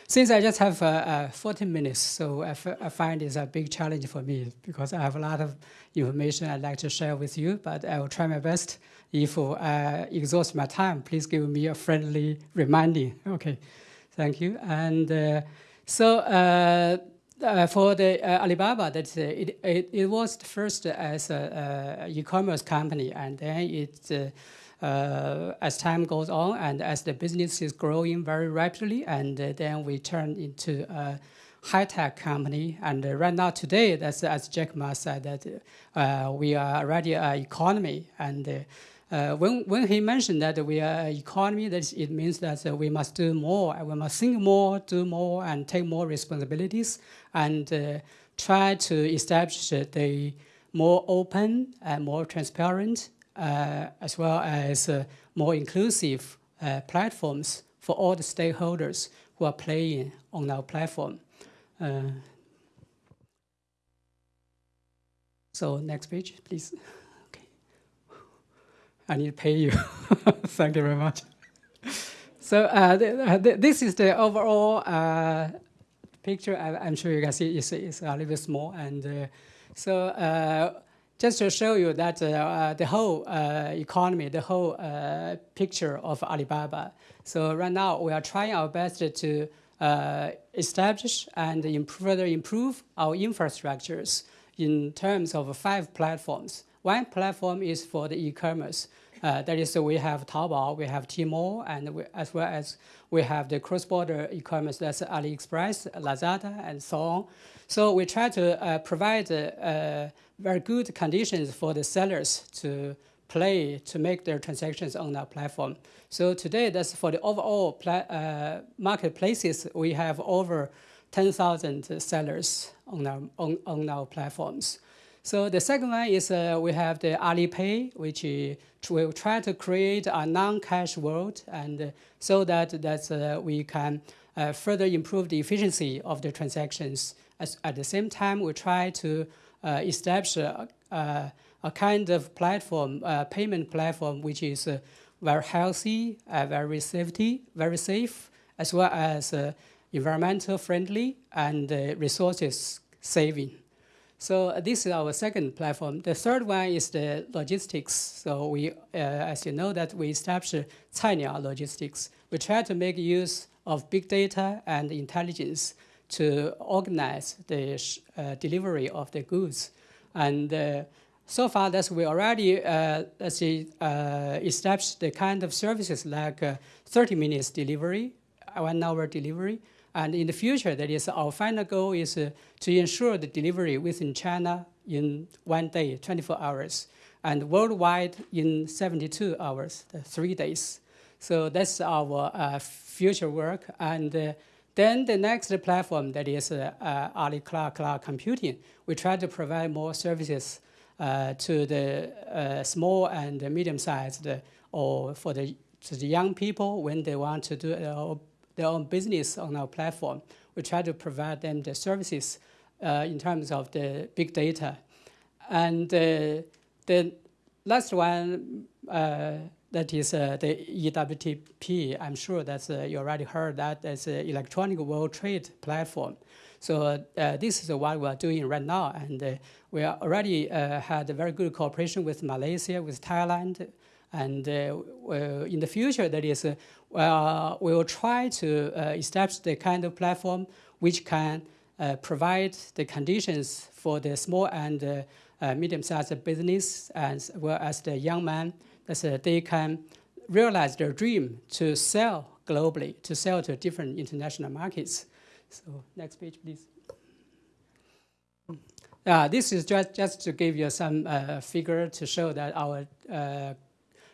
[SPEAKER 8] since I just have uh, uh, 14 minutes, so I, find it's a big challenge for me because I have a lot of information I'd like to share with you, but I will try my best. If I exhaust my time, please give me a friendly reminding. Okay, thank you. And uh, so uh, uh, for the Alibaba, that it, it, it was first as an e-commerce company, and then it uh, as time goes on and as the business is growing very rapidly, and uh, then we turn into a high-tech company. And uh, right now, today, that's as Jack Ma said that uh, we are already an economy. And uh, uh, when when he mentioned that we are an economy, that it means that we must do more, we must think more, do more, and take more responsibilities, and try to establish the more open and more transparent, as well as more inclusive platforms for all the stakeholders who are playing on our platform. Uh, so next page, please. Okay. I need to pay you. [LAUGHS] Thank you very much. So uh, th th this is the overall uh, picture. I, am sure you can see it's, it's a little bit small. And uh, so uh, just to show you that uh, the whole economy, the whole picture of Alibaba. So right now we are trying our best to uh, establish and further improve our infrastructures in terms of five platforms. One platform is for the e-commerce. Uh, that is, we have Taobao, we have Tmall, and we, as well as we have the cross-border e-commerce, that's AliExpress, Lazada, and so on. So we try to uh, provide uh, very good conditions for the sellers to play to make their transactions on our platform. So today, that's for the overall uh, marketplaces, we have over 10,000 sellers on our, on, on our platforms. So the second one is uh, we have the Alipay, which will try to create a non-cash world, and uh, so that that we can further improve the efficiency of the transactions. As, at the same time, we try to uh, establish a, a, kind of platform, payment platform, which is very healthy, uh, very safety, very safe, as well as uh, environmental friendly and uh, resources saving. So uh, this is our second platform. The third one is the logistics. So we, uh, as you know, that we established Cainiao Logistics. We try to make use of big data and intelligence to organize the uh, delivery of the goods. And so far, that we already uh, let's see, uh, established the kind of services like uh, 30 minutes delivery, one hour delivery, and in the future, that is our final goal is uh, to ensure the delivery within China in one day, 24 hours, and worldwide in 72 hours, three days. So that's our uh, future work. And uh, then the next platform that is Ali Cloud Cloud Computing, we try to provide more services uh, to the uh, small and medium-sized or for the, to the young people when they want to do their own business on our platform. We try to provide them the services uh, in terms of the big data. And the last one that is uh, the EWTP. I'm sure that uh, you already heard that as an electronic world trade platform. So uh, this is what we are doing right now, and uh, we already uh, had a very good cooperation with Malaysia, with Thailand, and in the future, that is, we will try to establish the kind of platform which can provide the conditions for the small and medium-sized business as well as the young man that they can realize their dream to sell globally, to sell to different international markets. So next page, please. Uh, this is just, just to give you some uh, figure to show that our uh,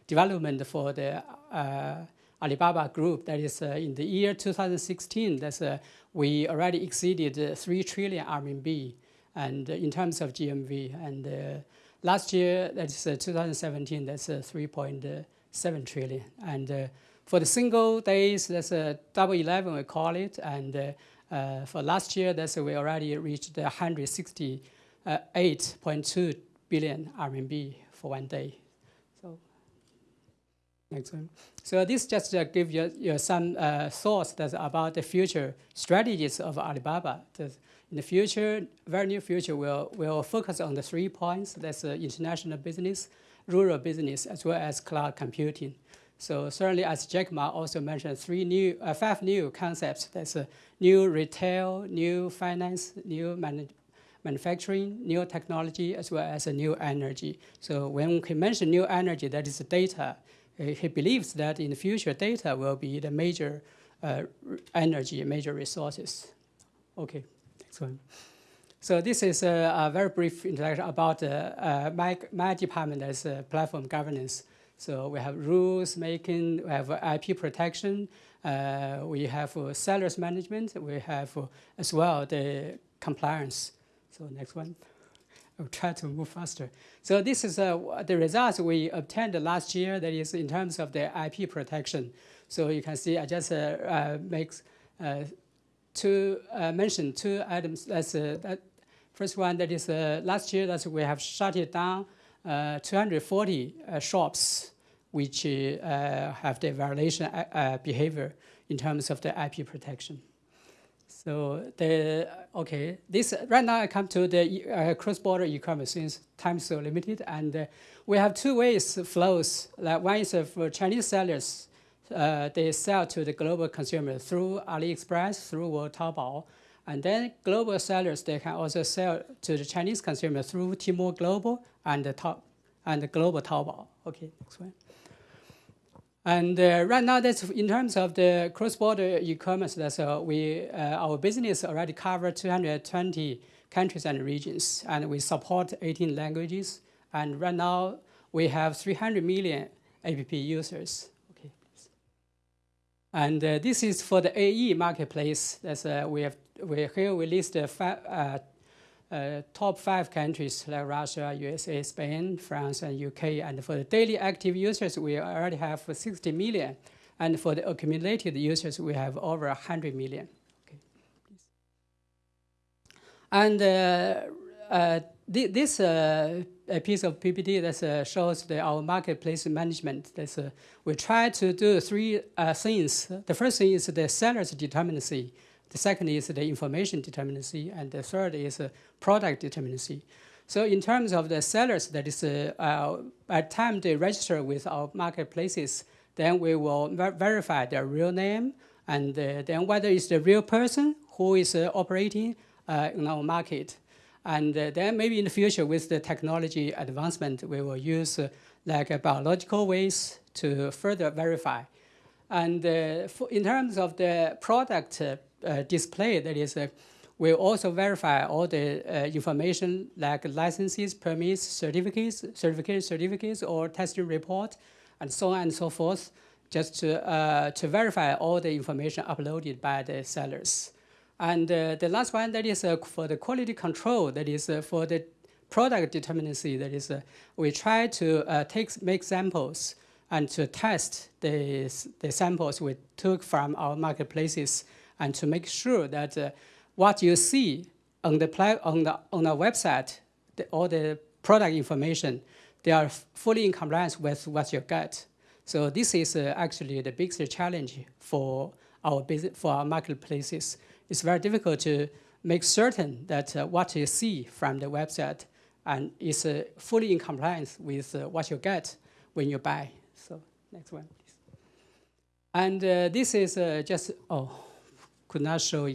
[SPEAKER 8] development for the uh, Alibaba Group, that is uh, in the year 2016, that's, uh, we already exceeded 3 trillion RMB and in terms of GMV. And last year, that's uh, 2017, that's uh, 3.7 uh, trillion. And for the single days, that's a double 11, we call it. And uh, for last year, that's we already reached 168.2 billion RMB for one day. So this just uh, give you, you some uh, thoughts that about the future strategies of Alibaba. in the future, very near future, we'll, we'll focus on the three points. That's uh, international business, rural business, as well as cloud computing. So certainly, as Jack Ma also mentioned, three new, uh, five new concepts. That's a new retail, new finance, new man manufacturing, new technology, as well as a new energy. So when he mentioned new energy, that is data. He believes that in the future, data will be the major uh, energy, major resources. Okay, next one. So this is a, a very brief introduction about uh, uh, my, my department as uh, platform governance. So we have rules making, we have IP protection, uh, we have uh, sellers management, we have uh, as well the compliance. So next one. Try to move faster. So this is uh, the results we obtained last year. That is in terms of the IP protection. So you can see I just uh, uh, make uh, two uh, mention two items. That's uh, that first one. That is last year that we have shut it down. Uh, 240 uh, shops which have the violation behavior in terms of the IP protection. So the okay, this right now I come to the uh, cross-border e-commerce since time is so limited, and uh, we have two ways flows. Like one is uh, for Chinese sellers, uh, they sell to the global consumer through AliExpress, through Taobao, and then global sellers they can also sell to the Chinese consumer through Tmall Global and the top and the global Taobao. Okay, next one. And uh, right now, that's in terms of the cross-border e-commerce. That's uh, we uh, our business already cover 220 countries and regions, and we support 18 languages. And right now, we have 300 million app users. Okay. And uh, this is for the AE marketplace. That's uh, we have we here we list fa- uh, top five countries like Russia, USA, Spain, France, and UK. And for the daily active users, we already have 60 million. And for the accumulated users, we have over 100 million. Okay. And uh, uh, th- this uh, a piece of PPT that uh, shows the, our marketplace management. That's, uh, we try to do three things. The first thing is the seller's determinacy. The second is the information determinacy, and the third is product determinacy. So in terms of the sellers, that is, uh, at time they register with our marketplaces, then we will ver- verify their real name, and uh, then whether it's the real person who is uh, operating uh, in our market. And uh, then maybe in the future, with the technology advancement, we will use uh, like biological ways to further verify. And in terms of the product display, that is, uh, we also verify all the uh, information like licenses, permits, certificates, certificate certificates, or testing report, and so on and so forth, just to, uh, to verify all the information uploaded by the sellers. And uh, the last one, that is uh, for the quality control, that is uh, for the product determinacy, that is, uh, we try to uh, take, make samples and to test the, the samples we took from our marketplaces and to make sure that uh, what you see on the, on the, on the website, the, all the product information, they are fully in compliance with what you get. So this is uh, actually the biggest challenge for our business, for our marketplaces. It's very difficult to make certain that uh, what you see from the website and is uh, fully in compliance with uh, what you get when you buy. So next one, please. And uh, this is uh, just oh, could not show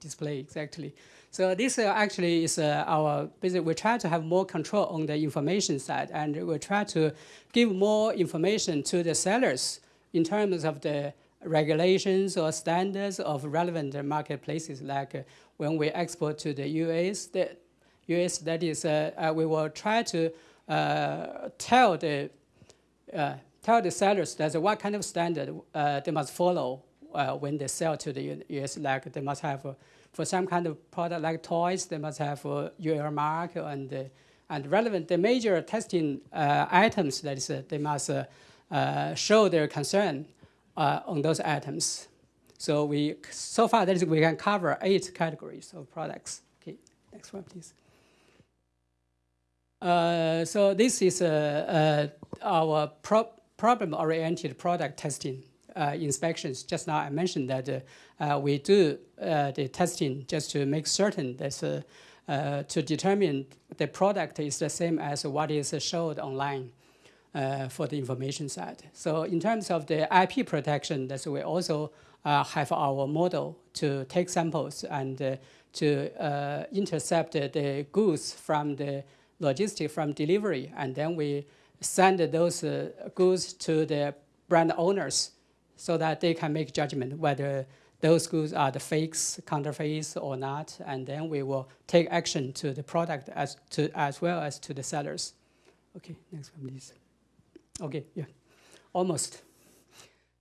[SPEAKER 8] display exactly. So this uh, actually is uh, our business. We try to have more control on the information side, and we try to give more information to the sellers in terms of the regulations or standards of relevant marketplaces. Like uh, when we export to the US, the US that is, uh, uh, we will try to uh, tell the tell the sellers that what kind of standard they must follow uh, when they sell to the US. Like they must have, uh, for some kind of product like toys, they must have uh, UL mark and uh, and relevant the major testing uh, items. That is, uh, they must show their concern on those items. So we so far that is we can cover eight categories of products. Okay, next one, please. So this is our pro- problem-oriented product testing inspections. Just now I mentioned that uh, uh, we do uh, the testing just to make certain that uh, uh, to determine the product is the same as what is showed online uh, for the information side. So in terms of the IP protection, that's we also uh, have our model to take samples and uh, to uh, intercept the- goods from the logistic from delivery, and then we send those uh, goods to the brand owners so that they can make judgment whether those goods are the fakes, counterfeits or not, and then we will take action to the product as, to, as well as to the sellers. Okay, next one, please. Okay, yeah, almost.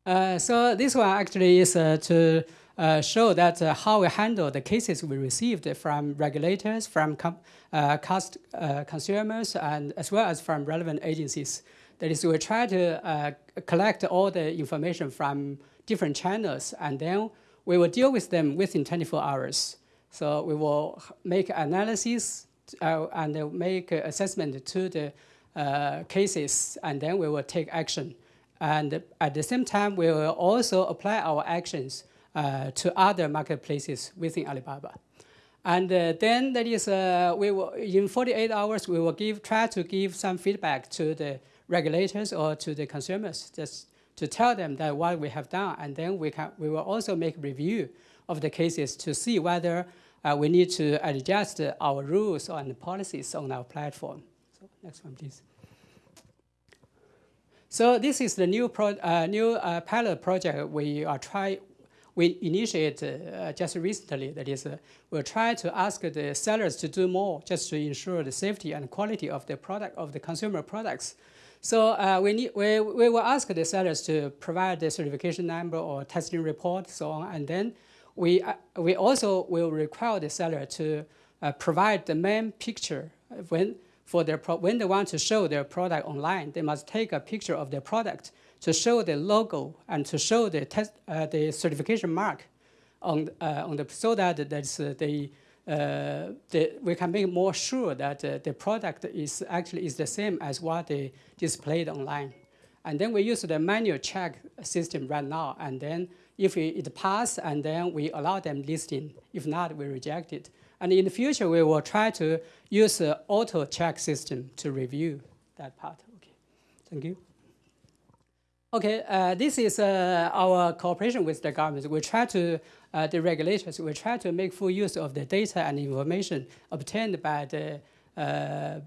[SPEAKER 8] Uh, so this one actually is uh, to uh, show that uh, how we handle the cases we received from regulators, from uh, cost, uh, consumers, and as well as from relevant agencies. That is, we try to collect all the information from different channels, and then we will deal with them within 24 hours. So we will make analysis and make assessment to the cases, and then we will take action. And at the same time, we will also apply our actions uh, to other marketplaces within Alibaba. And uh, then that is, uh, we will, in 48 hours, we will give, try to give some feedback to the regulators or to the consumers, just to tell them that what we have done. And then we, can, we will also make review of the cases to see whether uh, we need to adjust our rules and policies on our platform. So next one, please. So this is the new, pro, uh, new uh, pilot project we are try, we initiate uh, just recently. That is, uh, we'll try to ask the sellers to do more just to ensure the safety and quality of the product of the consumer products. So uh, we, need, we, we will ask the sellers to provide the certification number or testing report, so on, and then we, uh, we also will require the seller to provide the main picture when for their when they want to show their product online, they must take a picture of their product to show the logo and to show the test uh, the certification mark on uh, on the so that that's uh, the, uh, the we can make more sure that uh, the product is actually is the same as what they displayed online. And then we use the manual check system right now. And then if it pass, and then we allow them listing. If not, we reject it. And in the future, we will try to use the auto check system to review that part. Okay, thank you. Okay, uh, this is uh, our cooperation with the government. We try to, uh, the regulators, we try to make full use of the data and information obtained by the uh,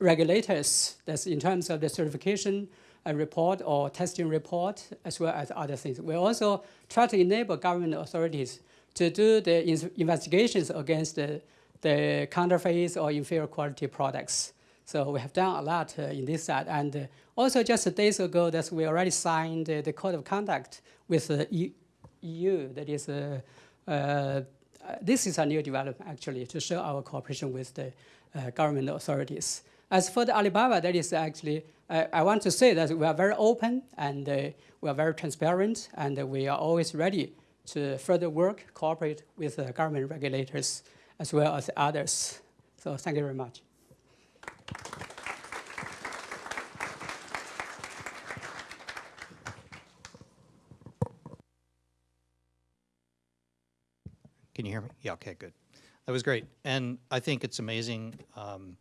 [SPEAKER 8] regulators. That's in terms of the certification uh, report or testing report, as well as other things. We also try to enable government authorities to do the investigations against the, the counterfeits or inferior quality products. So we have done a lot uh, in this side. And uh, also just days ago, that we already signed uh, the code of conduct with the EU. That is, uh, uh, this is a new development actually to show our cooperation with the uh, government authorities. As for the Alibaba, that is actually, I want to say that we are very open and we are very transparent and we are always ready to further work, cooperate with the government regulators as well as others. So thank you very much.
[SPEAKER 6] Can you hear me? Yeah, okay, good. That was great. And I think it's amazing. Um,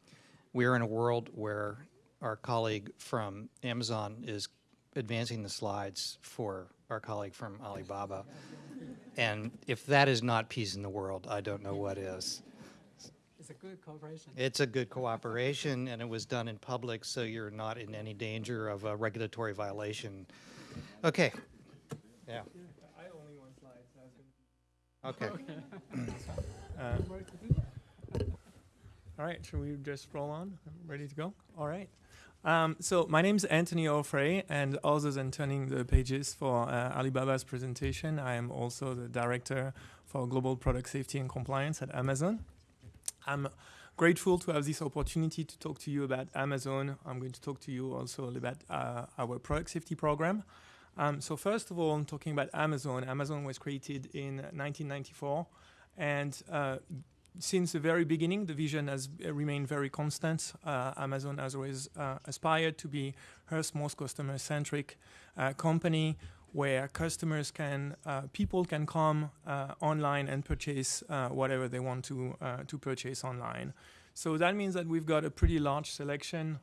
[SPEAKER 6] we're in a world where our colleague from Amazon is advancing the slides for our colleague from Alibaba. And if that is not peace in the world, I don't know what is.
[SPEAKER 8] It's a good cooperation.
[SPEAKER 6] It's a good cooperation, and it was done in public, so you're not in any danger of a regulatory violation. Okay. Yeah.
[SPEAKER 9] I only want slides. [LAUGHS]
[SPEAKER 6] Okay.
[SPEAKER 9] uh, all right, should we just roll on? I'm Ready to go? All right. Um, so my name is Anthony Offray, and other than turning the pages for uh, Alibaba's presentation, I am also the director for global product safety and compliance at Amazon. I'm grateful to have this opportunity to talk to you about Amazon. I'm going to talk to you also about uh, our product safety program. Um, so first of all, I'm talking about Amazon. Amazon was created in 1994, and uh, since the very beginning, the vision has remained very constant. Uh, Amazon has always uh, aspired to be Earth's most customer-centric uh, company where customers can, uh, people can come uh, online and purchase uh, whatever they want to, to purchase online. So that means that we've got a pretty large selection.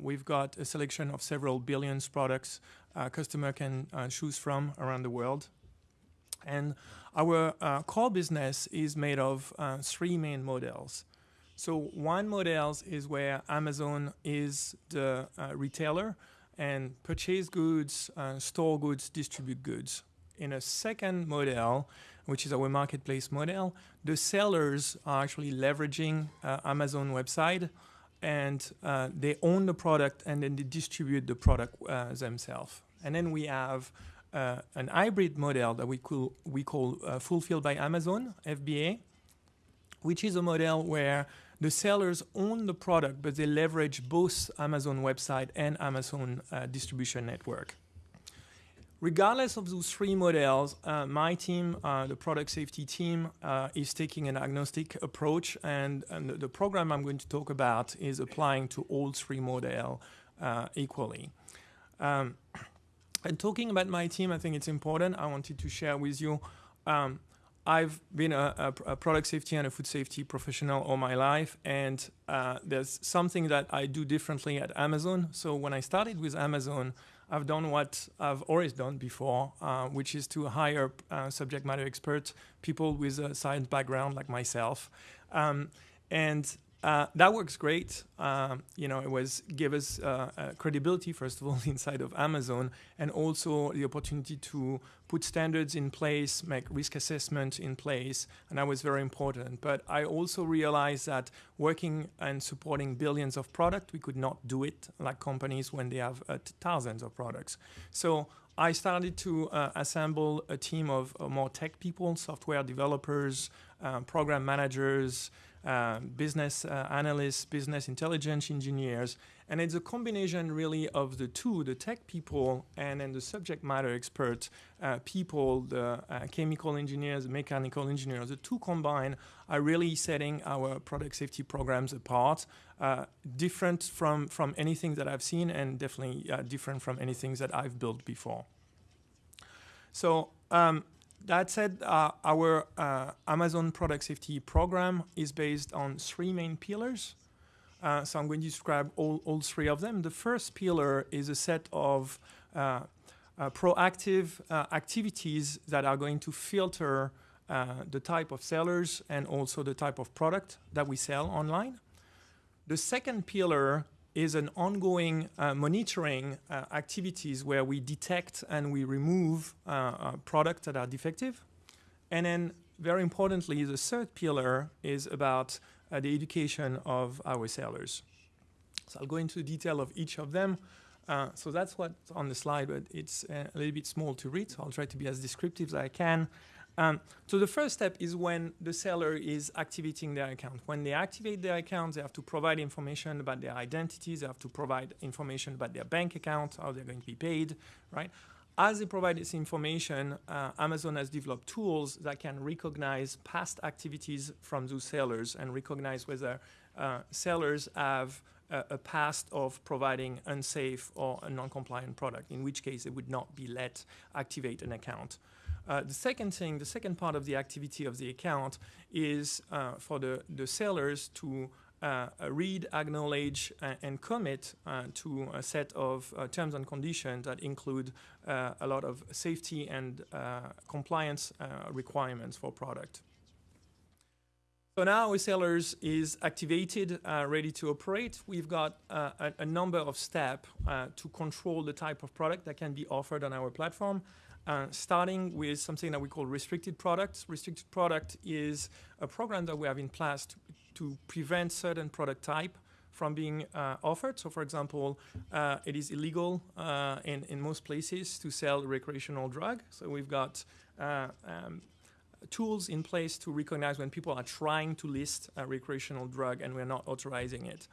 [SPEAKER 9] we've got a selection of several billions products a customer can choose from around the world. And our uh, core business is made of uh, three main models. So one model is where Amazon is the uh, retailer. And purchase goods, uh, store goods, distribute goods. In a second model, which is our marketplace model, the sellers are actually leveraging uh, Amazon website and uh, they own the product and then they distribute the product uh, themselves. And then we have uh, an hybrid model that we call, we call uh, Fulfilled by Amazon, FBA, which is a model where the sellers own the product, but they leverage both Amazon website and Amazon uh, distribution network. Regardless of those three models, uh, my team, uh, the product safety team, uh, is taking an agnostic approach, and, and, the program I'm going to talk about is applying to all three models uh, equally. Um, and talking about my team, I think it's important. I wanted to share with you. Um, I've been a, a, a, product safety and a food safety professional all my life, and uh, there's something that I do differently at Amazon. So when I started with Amazon, I've done what I've always done before, uh, which is to hire uh, subject matter experts, people with a science background like myself. Um, and uh, that works great. Um, you know, it was give us uh, uh, credibility first of all [LAUGHS] inside of Amazon, and also the opportunity to put standards in place, make risk assessment in place, and that was very important. But I also realized that working and supporting billions of products, we could not do it like companies when they have uh, thousands of products. So I started to uh, assemble a team of uh, more tech people, software developers, um, program managers, uh, business uh, analysts, business intelligence engineers, and it's a combination really of the two, the tech people and then the subject matter expert uh, people, the uh, chemical engineers, mechanical engineers, the two combined are really setting our product safety programs apart, uh, different from, from anything that I've seen and definitely different from anything that I've built before. So um, that said, uh, our uh, Amazon product safety program is based on three main pillars. Uh, so I'm going to describe all, all three of them. The first pillar is a set of uh, uh, proactive uh, activities that are going to filter the type of sellers and also the type of product that we sell online. The second pillar is an ongoing uh, monitoring uh, activities where we detect and we remove uh, uh, products that are defective. And then very importantly, the third pillar is about uh, the education of our sellers. So I'll go into detail of each of them. Uh, so that's what's on the slide, but it's a little bit small to read. So I'll try to be as descriptive as I can. Um, so the first step is when the seller is activating their account. When they activate their account, they have to provide information about their identities. They have to provide information about their bank account, how they're going to be paid, right? As they provide this information, uh, Amazon has developed tools that can recognize past activities from those sellers and recognize whether uh, sellers have a, a, past of providing unsafe or a non-compliant product, in which case they would not be let activate an account. Uh, the second thing, the second part of the activity of the account is uh, for the, the sellers to uh, read, acknowledge, and commit uh, to a set of uh, terms and conditions that include uh, a lot of safety and compliance requirements for product. So now sellers is activated, ready to operate. We've got a, a, number of steps to control the type of product that can be offered on our platform. Uh, starting with something that we call restricted products. Restricted product is a program that we have in place to, to prevent certain product type from being uh, offered. So, for example, uh, it is illegal uh, in, in most places to sell recreational drug. So we've got uh, um, tools in place to recognize when people are trying to list a recreational drug and we're not authorizing it.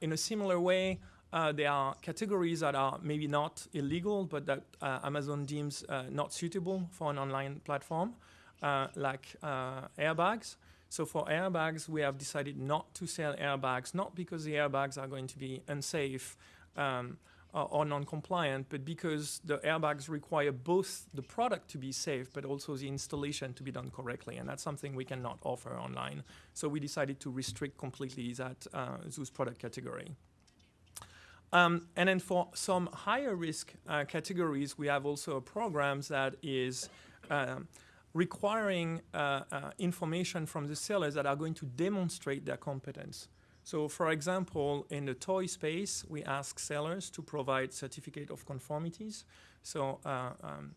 [SPEAKER 9] In a similar way, uh, there are categories that are maybe not illegal, but that uh, Amazon deems uh, not suitable for an online platform, uh, like uh, airbags. So for airbags, we have decided not to sell airbags, not because the airbags are going to be unsafe um, or, or non-compliant, but because the airbags require both the product to be safe, but also the installation to be done correctly, and that's something we cannot offer online. So we decided to restrict completely that uh, those product category. Um, and then for some higher risk uh, categories, we have also a program that is um, requiring uh, uh, information from the sellers that are going to demonstrate their competence. So, for example, in the toy space, we ask sellers to provide certificate of conformities. So, uh, um,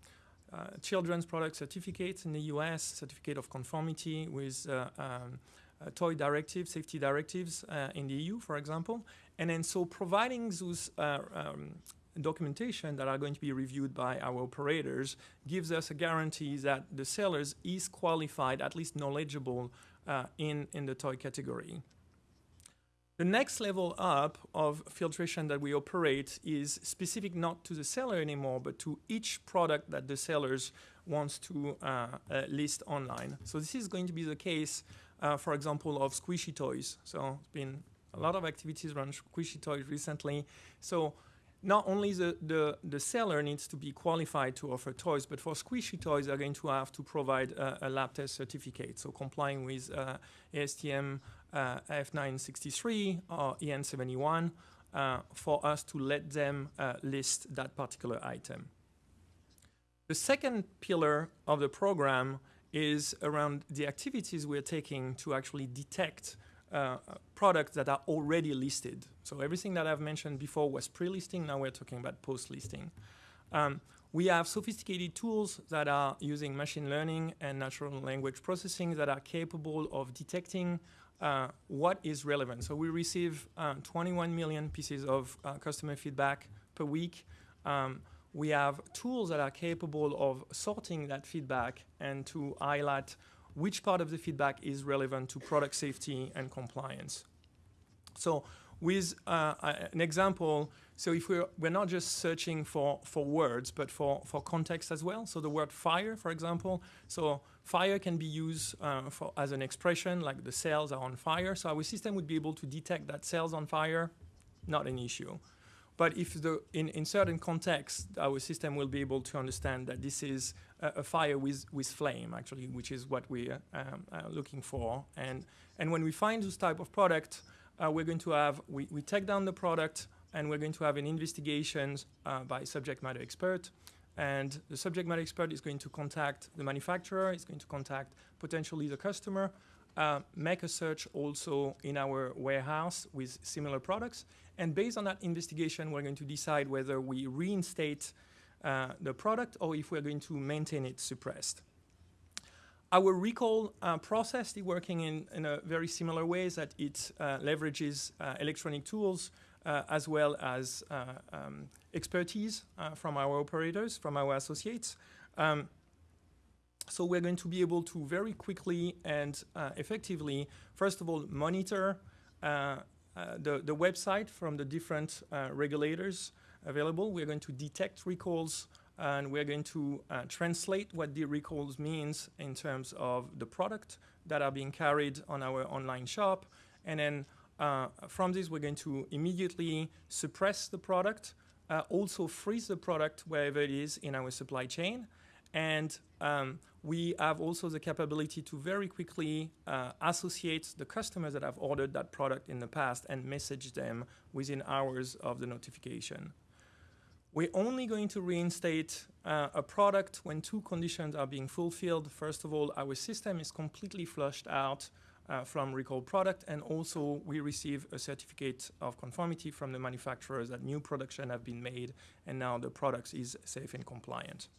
[SPEAKER 9] uh, children's product certificates in the US, certificate of conformity with uh, um, toy directives, safety directives uh, in the EU, for example. And then so providing those uh, um, documentation that are going to be reviewed by our operators gives us a guarantee that the sellers is qualified, at least knowledgeable uh, in, in the toy category. The next level up of filtration that we operate is specific not to the seller anymore, but to each product that the sellers wants to uh, uh, list online. So this is going to be the case, uh, for example, of squishy toys. So it's been a lot of activities around squishy toys recently. So not only the, the, the seller needs to be qualified to offer toys, but for squishy toys, they're going to have to provide a, lab test certificate, so complying with uh, ASTM uh, F963 or EN71 uh, for us to let them uh, list that particular item. The second pillar of the program is around the activities we're taking to actually detect uh, products that are already listed. So everything that I've mentioned before was pre-listing. Now we're talking about post-listing. Um, we have sophisticated tools that are using machine learning and natural language processing that are capable of detecting uh, what is relevant. So we receive uh, 21 million pieces of uh, customer feedback per week. Um, we have tools that are capable of sorting that feedback and to highlight which part of the feedback is relevant to product safety and compliance. So with uh, an example, so if we're, we're not just searching for, for words, but for, for context as well. So the word fire, for example. So fire can be used uh, for, as an expression, like the cells are on fire. So our system would be able to detect that cells on fire, not an issue. But if the, in, in certain contexts, our system will be able to understand that this is a, fire with, with flame, actually, which is what we're um, uh, looking for. And, and when we find this type of product, uh, we're going to have, we, we take down the product, and we're going to have an investigation uh, by subject matter expert. And the subject matter expert is going to contact the manufacturer, is going to contact potentially the customer, uh, make a search also in our warehouse with similar products. And based on that investigation, we're going to decide whether we reinstate uh, the product or if we're going to maintain it suppressed. Our recall uh, process is working in, in, a very similar way that it uh, leverages uh, electronic tools uh, as well as um, expertise from our operators, from our associates. Um, so we're going to be able to very quickly and uh, effectively, first of all, monitor uh, uh, the, the website from the different uh, regulators available. We're going to detect recalls and we're going to uh, translate what the recalls means in terms of the product that are being carried on our online shop. And then uh, from this, we're going to immediately suppress the product, also freeze the product wherever it is in our supply chain. And um, we have also the capability to very quickly uh, associate the customers that have ordered that product in the past and message them within hours of the notification. We're only going to reinstate uh, a product when two conditions are being fulfilled. First of all, our system is completely flushed out uh, from recalled product, and also we receive a certificate of conformity from the manufacturers that new production have been made, and now the product is safe and compliant.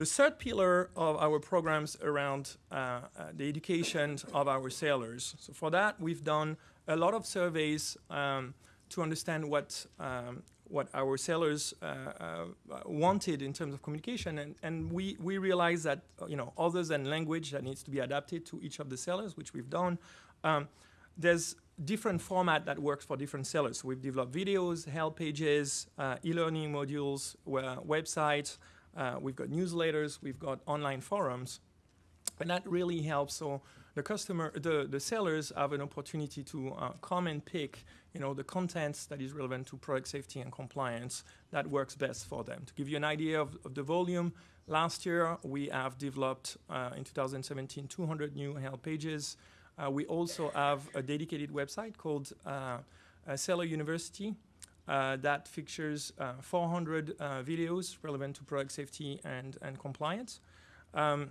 [SPEAKER 9] The third pillar of our programs around uh, uh, the education of our sailors. So for that, we've done a lot of surveys um, to understand what um, what our sellers uh, uh, wanted in terms of communication, and, and we we realized that you know other than language that needs to be adapted to each of the sellers, which we've done. Um, there's different format that works for different sellers. So we've developed videos, help pages, uh, e-learning modules, websites. Uh, we've got newsletters, we've got online forums, and that really helps. So the customer, the, the sellers have an opportunity to uh, come and pick, you know, the contents that is relevant to product safety and compliance that works best for them. To give you an idea of, of the volume, last year we have developed uh, in 2017 200 new help pages. Uh, we also have a dedicated website called uh, Seller University, uh, that features uh, 400 uh, videos relevant to product safety and, and compliance. Um,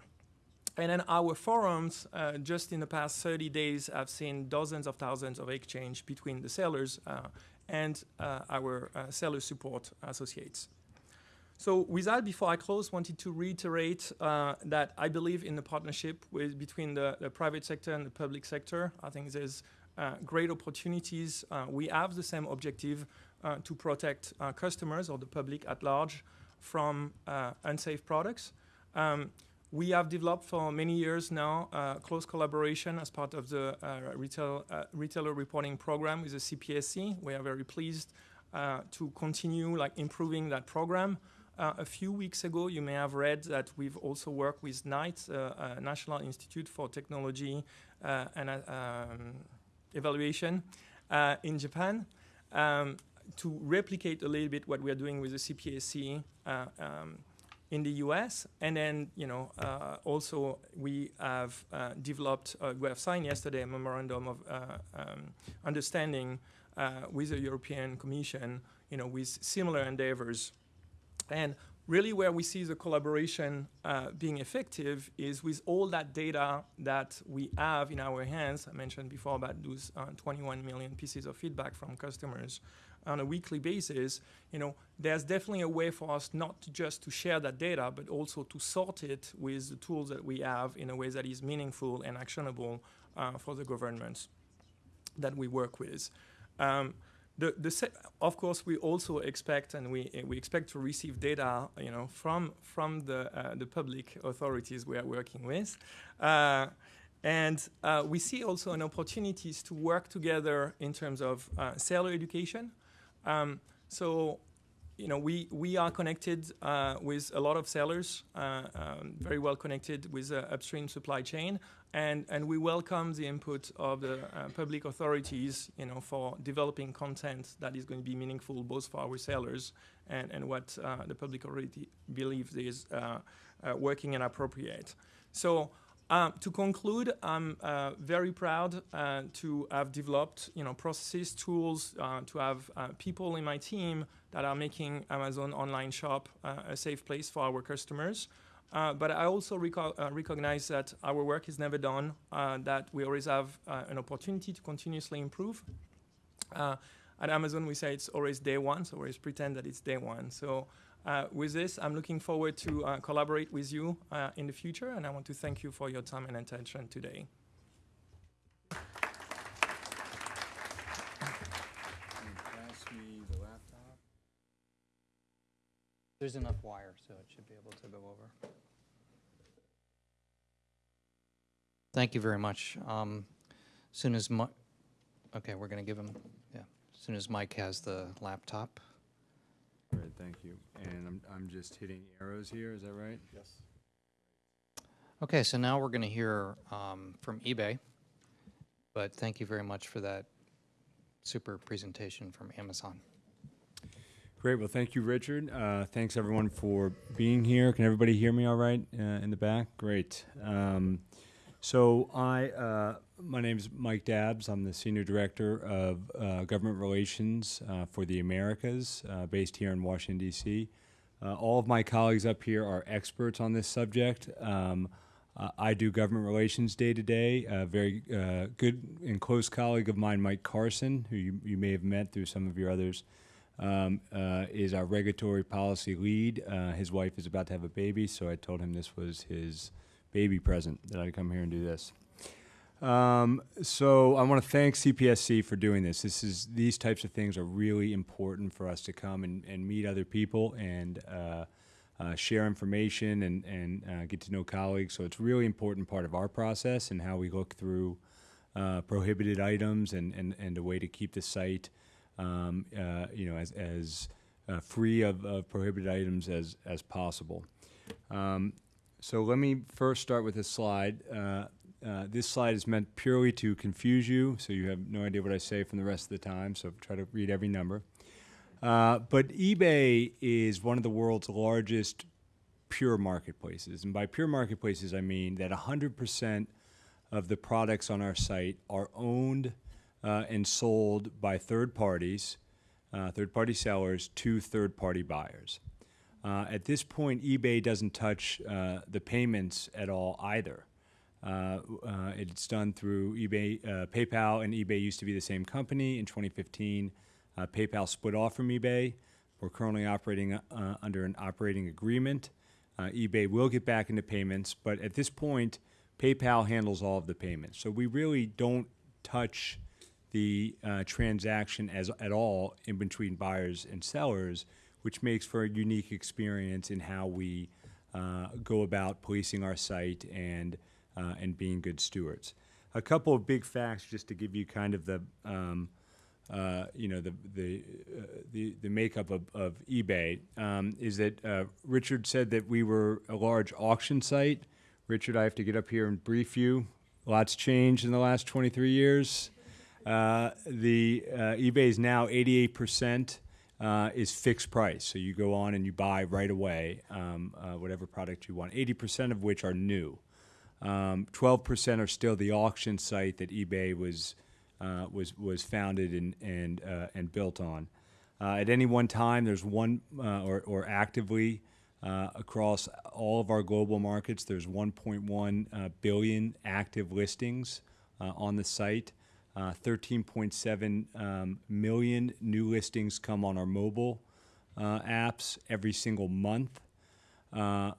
[SPEAKER 9] And then our forums, uh, just in the past 30 days, I've seen dozens of thousands of exchange between the sellers uh, and uh, our uh, seller support associates. So with that, before I close, wanted to reiterate uh, that I believe in the partnership with, between the, the private sector and the public sector. I think there's uh, great opportunities. We have the same objective to protect customers or the public at large from unsafe products. Um, we have developed for many years now uh, close collaboration as part of the uh, retail, uh, retailer reporting program with the CPSC. We are very pleased uh, to continue like improving that program. Uh, a few weeks ago, you may have read that we've also worked with NITE, uh, National Institute for Technology and um, Evaluation in Japan, um, to replicate a little bit what we are doing with the CPSC um, in the US. And then, you know, uh, also we have uh, developed, uh, we have signed yesterday a memorandum of uh, um, understanding uh, with the European Commission, you know, with similar endeavors. And really where we see the collaboration uh, being effective is with all that data that we have in our hands. I mentioned before about those uh, 21 million pieces of feedback from customers on a weekly basis, you know, there's definitely a way for us not just to share that data, but also to sort it with the tools that we have in a way that is meaningful and actionable uh, for the governments that we work with. Um, the, the of course, we also expect, and we, we expect to receive data, you know, from from the uh, the public authorities we are working with, uh, and uh, we see also an opportunities to work together in terms of uh, seller education. Um, so, you know, we, we are connected uh, with a lot of sellers, uh, um, very well connected with the upstream supply chain, and, and we welcome the input of the uh, public authorities, you know, for developing content that is going to be meaningful both for our sellers and, and what uh, the public already believes is uh, uh, working and appropriate. So um, to conclude, I'm uh, very proud uh, to have developed, you know, processes, tools, uh, to have uh, people in my team that are making Amazon online shop uh, a safe place for our customers. Uh, but I also reco- recognize that our work is never done, that we always have an opportunity to continuously improve. at Amazon, we say it's always day one, so we always pretend that it's day one. So with this, I'm looking forward to uh, collaborate with you uh, in the future, and I want to thank you for your time and attention today.
[SPEAKER 6] There's enough wire, so it should be able to go over. Thank you very much. Um, soon as Mi- okay, we're going to give him, yeah, as soon as Mike has the laptop.
[SPEAKER 10] Great, thank you. And I'm, I'm just hitting arrows here, is that right? Yes.
[SPEAKER 6] Okay, so now we're going to hear um, from eBay, but thank you very much for that super presentation from Amazon.
[SPEAKER 10] Great, well, thank you, Richard. Uh, thanks, everyone, for being here. Can everybody hear me all right uh, in the back? Great. Um, so I, uh, my name is Mike Dabbs. I'm the Senior Director of uh, Government Relations uh, for the Americas, uh, based here in Washington, D.C. Uh, all of my colleagues up here are experts on this subject. Um, uh, I do government relations day to day. A very good and close colleague of mine, Mike Carson, who you, you may have met through some of your others, um, is our regulatory policy lead. his wife is about to have a baby, so I told him this was his baby present that I'd come here and do this. Um, so I want to thank CPSC for doing this. This is these types of things are really important for us to come and, and meet other people and uh, uh, share information and and uh, get to know colleagues. So it's really important part of our process and how we look through uh, prohibited items and, and, and a way to keep the site, um, uh, you know, as as uh, free of, of prohibited items as as possible. Um, so let me first start with this slide. Uh, uh, this slide is meant purely to confuse you, so you have no idea what I say from the rest of the time, so try to read every number. Uh, but eBay is one of the world's largest pure marketplaces. And by pure marketplaces, I mean that 100% of the products on our site are owned uh, and sold by third parties, uh, third party sellers, to third party buyers. Uh, at this point, eBay doesn't touch uh, the payments at all either. Uh, uh, it's done through eBay, uh, PayPal, and eBay used to be the same company. In 2015, uh, PayPal split off from eBay. We're currently operating under an operating agreement. EBay will get back into payments, but at this point, PayPal handles all of the payments. So we really don't touch the transaction as at all in between buyers and sellers, which makes for a unique experience in how we uh, go about policing our site and uh, and being good stewards. A couple of big facts, just to give you kind of the um, uh, you know the the uh, the, the makeup of, of eBay um, is that uh, Richard said that we were a large auction site. Richard, I have to get up here and brief you. Lots changed in the last 23 years. Uh, the eBay is now 88% uh, is fixed price. So you go on and you buy right away um, uh, whatever product you want. 80% of which are new. Um, 12% are still the auction site that eBay was uh, was was founded and and uh, and built on. Uh, at any one time, there's one uh, or or actively across all of our global markets, there's 1.1 uh, billion active listings on the site. 13.7 um, million new listings come on our mobile apps every single month.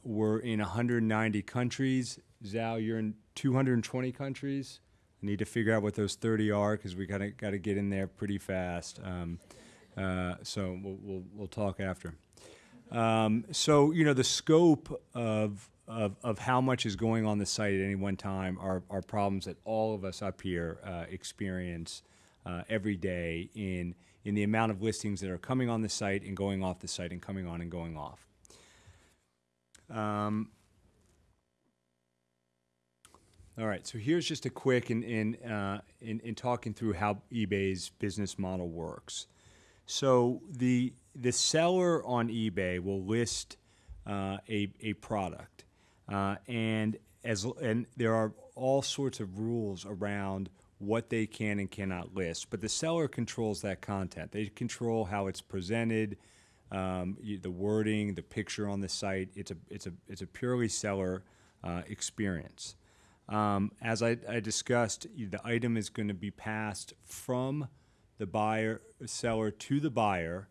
[SPEAKER 10] we're in 190 countries. Zhao, you're in 220 countries. I need to figure out what those 30 are because we gotta gotta get in there pretty fast. Um, uh, so we'll, we'll we'll talk after. Um, so you know the scope of, of of how much is going on the site at any one time are are problems that all of us up here uh, experience uh, every day in in the amount of listings that are coming on the site and going off the site and coming on and going off. Um, all right, so here's just a quick in in, uh, in in talking through how eBay's business model works. So the the seller on eBay will list uh, a a product, uh, and as and there are all sorts of rules around what they can and cannot list. But the seller controls that content. They control how it's presented, um, the wording, the picture on the site. It's a it's a it's a purely seller uh, experience. Um, as I, I, discussed, the item is going to be passed from the buyer seller to the buyer,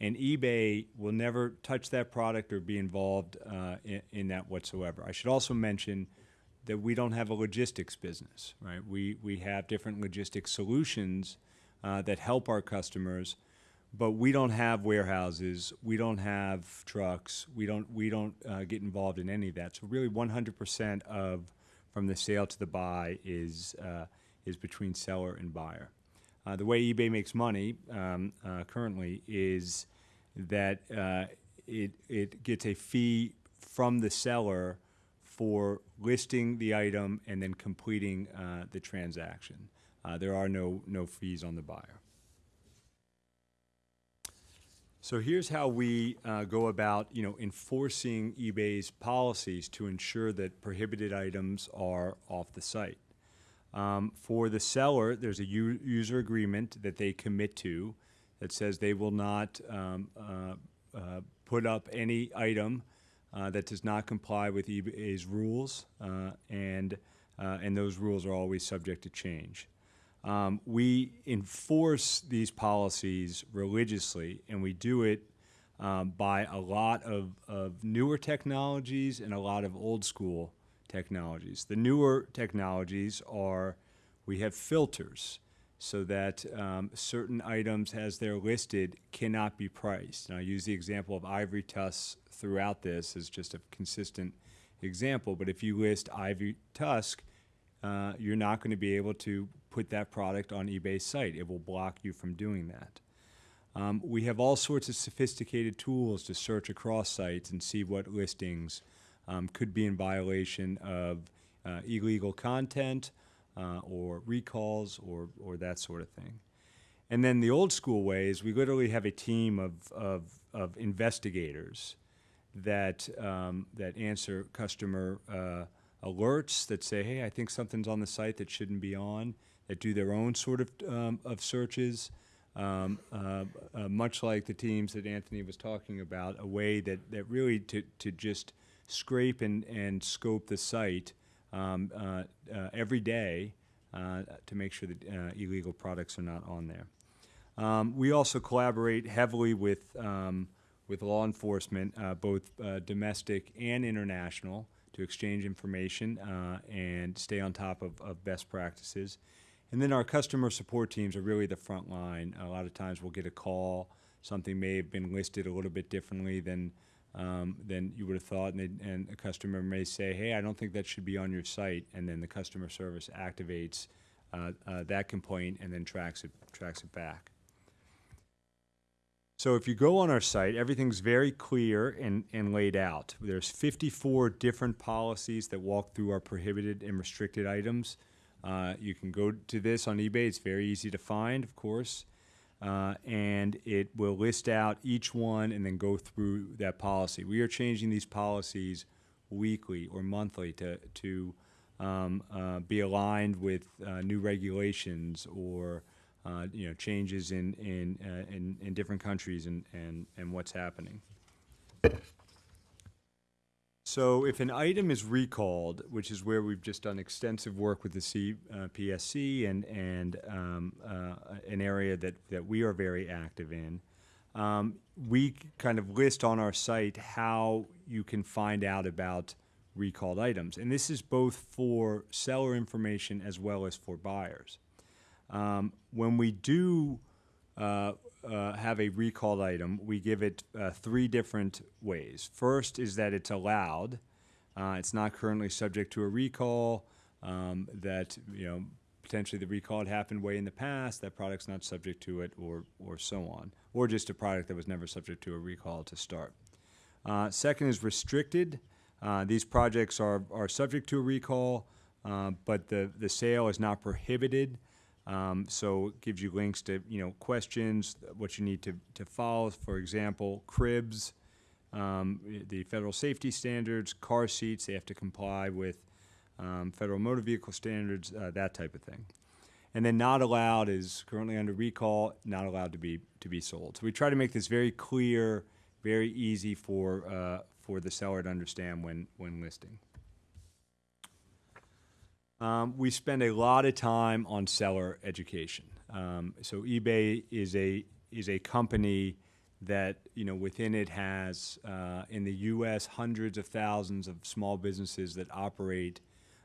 [SPEAKER 10] and eBay will never touch that product or be involved uh, in, in, that whatsoever. I should also mention that we don't have a logistics business, right? We we have different logistics solutions uh, that help our customers, but we don't have warehouses, we don't have trucks, we don't we don't uh, get involved in any of that. So really, 100% of from the sale to the buy is, uh, is between seller and buyer. Uh, the way eBay makes money um, uh, currently is that uh, it, it gets a fee from the seller for listing the item and then completing uh, the transaction. Uh, there are no, no fees on the buyer. So here's how we uh, go about, you know, enforcing eBay's policies to ensure that prohibited items are off the site. Um, for the seller, there's a user agreement that they commit to that says they will not um, uh, uh, put up any item uh, that does not comply with eBay's rules, uh, and uh, and those rules are always subject to change. Um, we enforce these policies religiously, and we do it um, by a lot of, of newer technologies and a lot of old school technologies. The newer technologies are we have filters so that um, certain items, as they're listed, cannot be priced. And I use the example of ivory tusks throughout this as just a consistent example. But if you list ivory tusk, uh, you're not going to be able to put that product on eBay's site. It will block you from doing that. Um, we have all sorts of sophisticated tools to search across sites and see what listings um, could be in violation of uh, illegal content uh, or recalls or, or that sort of thing. And then the old school way is we literally have a team of, of, of investigators that, um, that answer customer uh, alerts that say, hey, I think something's on the site that shouldn't be on that do their own sort of, um, of searches um, uh, uh, much like the teams that Anthony was talking about, a way that, that really to, to just scrape and, and scope the site um, uh, uh, every day uh, to make sure that uh, illegal products are not on there. Um, we also collaborate heavily with um, with law enforcement, uh, both domestic and international, to exchange information and stay on top of, of best practices. And then our customer support teams are really the front line. A lot of times we'll get a call, something may have been listed a little bit differently than um, than you would have thought, and, and a customer may say, "Hey, I don't think that should be on your site," and then the customer service activates uh, uh, that complaint and then tracks it tracks it back. So if you go on our site, everything's very clear and, and laid out. There's 54 different policies that walk through our prohibited and restricted items. Uh, you can go to this on eBay. It's very easy to find, of course. Uh, and it will list out each one and then go through that policy. We are changing these policies weekly or monthly to, to um, uh, be aligned with uh, new regulations or uh, you know changes in in, uh, in in different countries and and and what's happening. So if an item is recalled, which is where we've just done extensive work with the C, uh, PSC and and um, uh, an area that that we are very active in, um, we kind of list on our site how you can find out about recalled items, and this is both for seller information as well as for buyers. Um, when we do uh, uh, have a recalled item, we give it uh, three different ways. First is that it's allowed. Uh, it's not currently subject to a recall. Um, that you know potentially the recall had happened way in the past. That product's not subject to it, or or so on, or just a product that was never subject to a recall to start. Uh, second is restricted. Uh, these projects are are subject to a recall, but the the sale is not prohibited. Um, so it gives you links to you know questions, what you need to, to follow. For example, cribs, um, the federal safety standards, car seats, they have to comply with um, federal motor vehicle standards, uh, that type of thing. And then not allowed is currently under recall, not allowed to be to be sold. So we try to make this very clear, very easy for uh, for the seller to understand when when listing. Um, we spend a lot of time on seller education. Um, so eBay is a is a company that you know within it has uh, in the U.S. hundreds of thousands of small businesses that operate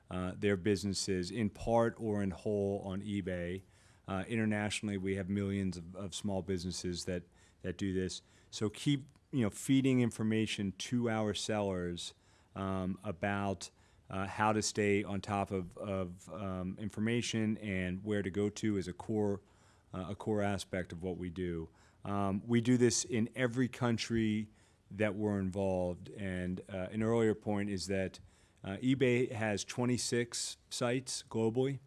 [SPEAKER 10] uh, their businesses in part or in whole on eBay. Uh, internationally, we have millions of, of small businesses that that do this. So keep you know feeding information to our sellers um, about uh, how to stay on top of, of um, information and where to go to is a core, uh, a core aspect of what we do. Um, we do this in every country that we're involved. And uh, an earlier point is that uh, eBay has 26 sites globally.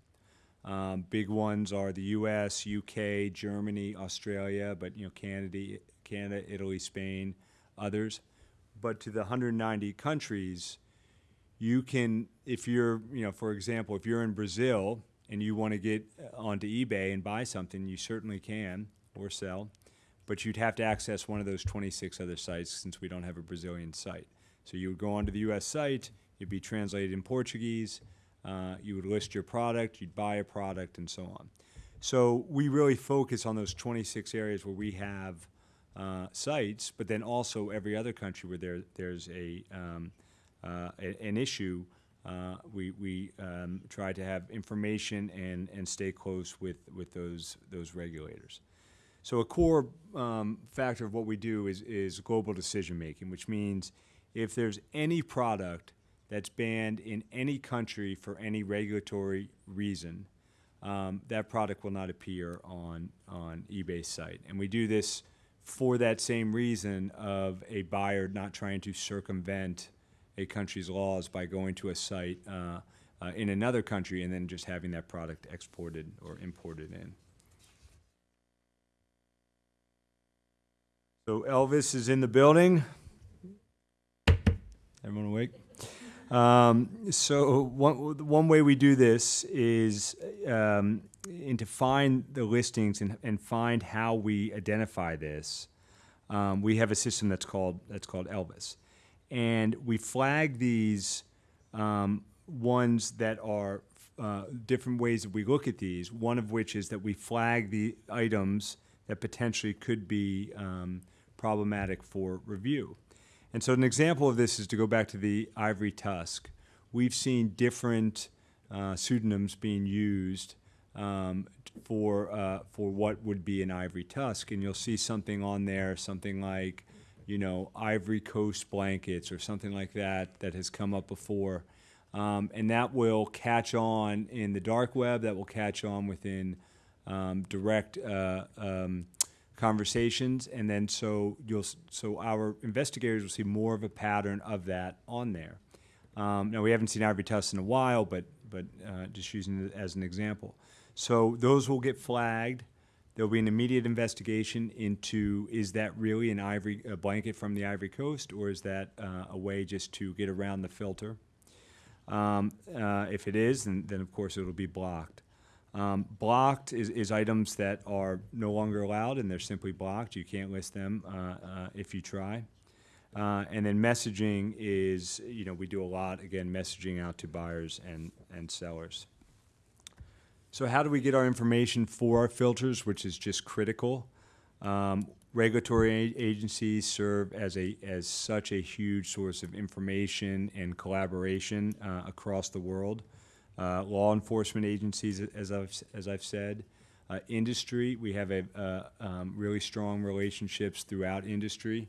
[SPEAKER 10] Um, big ones are the U.S., U.K., Germany, Australia, but you know Canada, Canada, Italy, Spain, others. But to the 190 countries, you can, if you're, you know, for example, if you're in Brazil and you want to get onto eBay and buy something, you certainly can or sell, but you'd have to access one of those 26 other sites since we don't have a Brazilian site. So you would go onto the U.S. site, it'd be translated in Portuguese, uh, you would list your product, you'd buy a product, and so on. So we really focus on those 26 areas where we have uh, sites, but then also every other country where there, there's a um, uh, an issue, uh, we, we um, try to have information and, and stay close with, with those, those regulators. So a core um, factor of what we do is, is global decision making, which means if there's any product that's banned in any country for any regulatory reason, um, that product will not appear on, on eBay's site. And we do this for that same reason of a buyer not trying to circumvent a country's laws by going to a site uh, uh, in another country and then just having that product exported or imported in. So Elvis is in the building. Everyone awake? Um, so one one way we do this is um, to find the listings and, and find how we identify this. Um, we have a system that's called that's called Elvis, and we flag these um, ones that are uh, different ways that we look at these. One of which is that we flag the items that potentially could be um, problematic for review. And so, an example of this is to go back to the ivory tusk. We've seen different uh, pseudonyms being used um, for uh, for what would be an ivory tusk, and you'll see something on there, something like, you know, Ivory Coast blankets or something like that that has come up before, um, and that will catch on in the dark web. That will catch on within um, direct. Uh, um, conversations, and then so you'll so our investigators will see more of a pattern of that on there. Um, now we haven't seen ivory tusks in a while, but but uh, just using it as an example. So those will get flagged. There'll be an immediate investigation into is that really an ivory a blanket from the Ivory Coast, or is that uh, a way just to get around the filter? Um, uh, if it is, then, then of course it'll be blocked. Um, blocked is, is items that are no longer allowed and they're simply blocked. You can't list them uh, uh, if you try. Uh, and then messaging is, you know, we do a lot, again, messaging out to buyers and, and sellers. So, how do we get our information for our filters, which is just critical? Um, regulatory agencies serve as a as such a huge source of information and collaboration uh, across the world. Uh, law enforcement agencies, as I've as I've said, uh, industry. We have a uh, um, really strong relationships throughout industry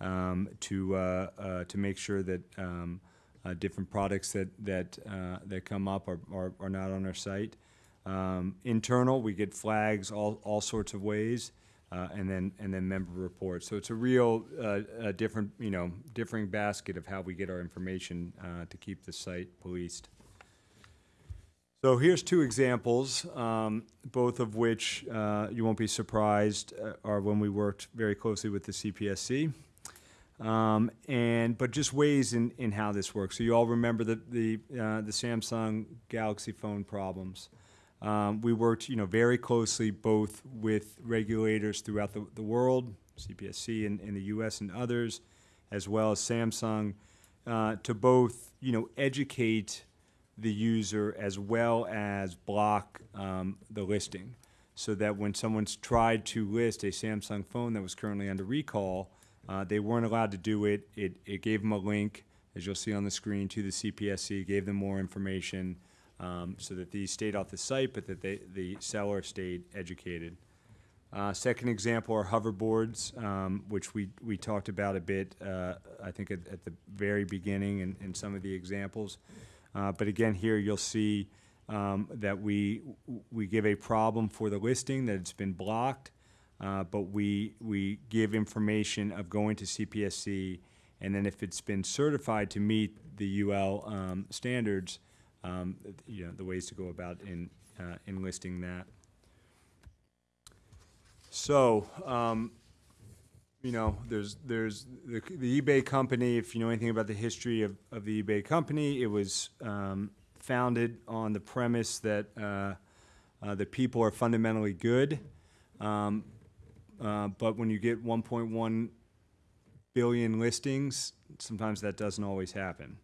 [SPEAKER 10] um, to uh, uh, to make sure that um, different products that that that come up are, are, are not on our site. Um, internal, we get flags all, all sorts of ways, uh, and then and then member reports. So it's a real uh, a different you know differing basket of how we get our information uh, to keep the site policed. So here's two examples, um, both of which uh, you won't be surprised uh, are when we worked very closely with the CPSC. Um, and but just ways in, in how this works. So you all remember the the, uh, the Samsung Galaxy phone problems. Um, we worked, you know, very closely both with regulators throughout the, the world, CPSC in, in the U.S. and others, as well as Samsung, uh, to both, you know, educate the user as well as block um, the listing, so that when someone's tried to list a Samsung phone that was currently under recall, uh, they weren't allowed to do it. It, it gave them a link, as you'll see on the screen, to the CPSC, gave them more information um, so that these stayed off the site, but that they, the seller stayed educated. Uh, second example are hoverboards, um, which we, we talked about a bit, uh, I think, at, at the very beginning in, in some of the examples. Uh, but again, here you'll see um, that we, we give a problem for the listing, that it's been blocked, uh, but we, we give information of going to CPSC, and then if it's been certified to meet the UL um, standards, um, you know, the ways to go about in, uh, enlisting that. So, um, you know, there's, there's the, the eBay company, if you know anything about the history of, of the eBay company, it was, um, founded on the premise that, uh, uh, that people are fundamentally good. Um, uh, but when you get 1.1 billion listings, sometimes that doesn't always happen.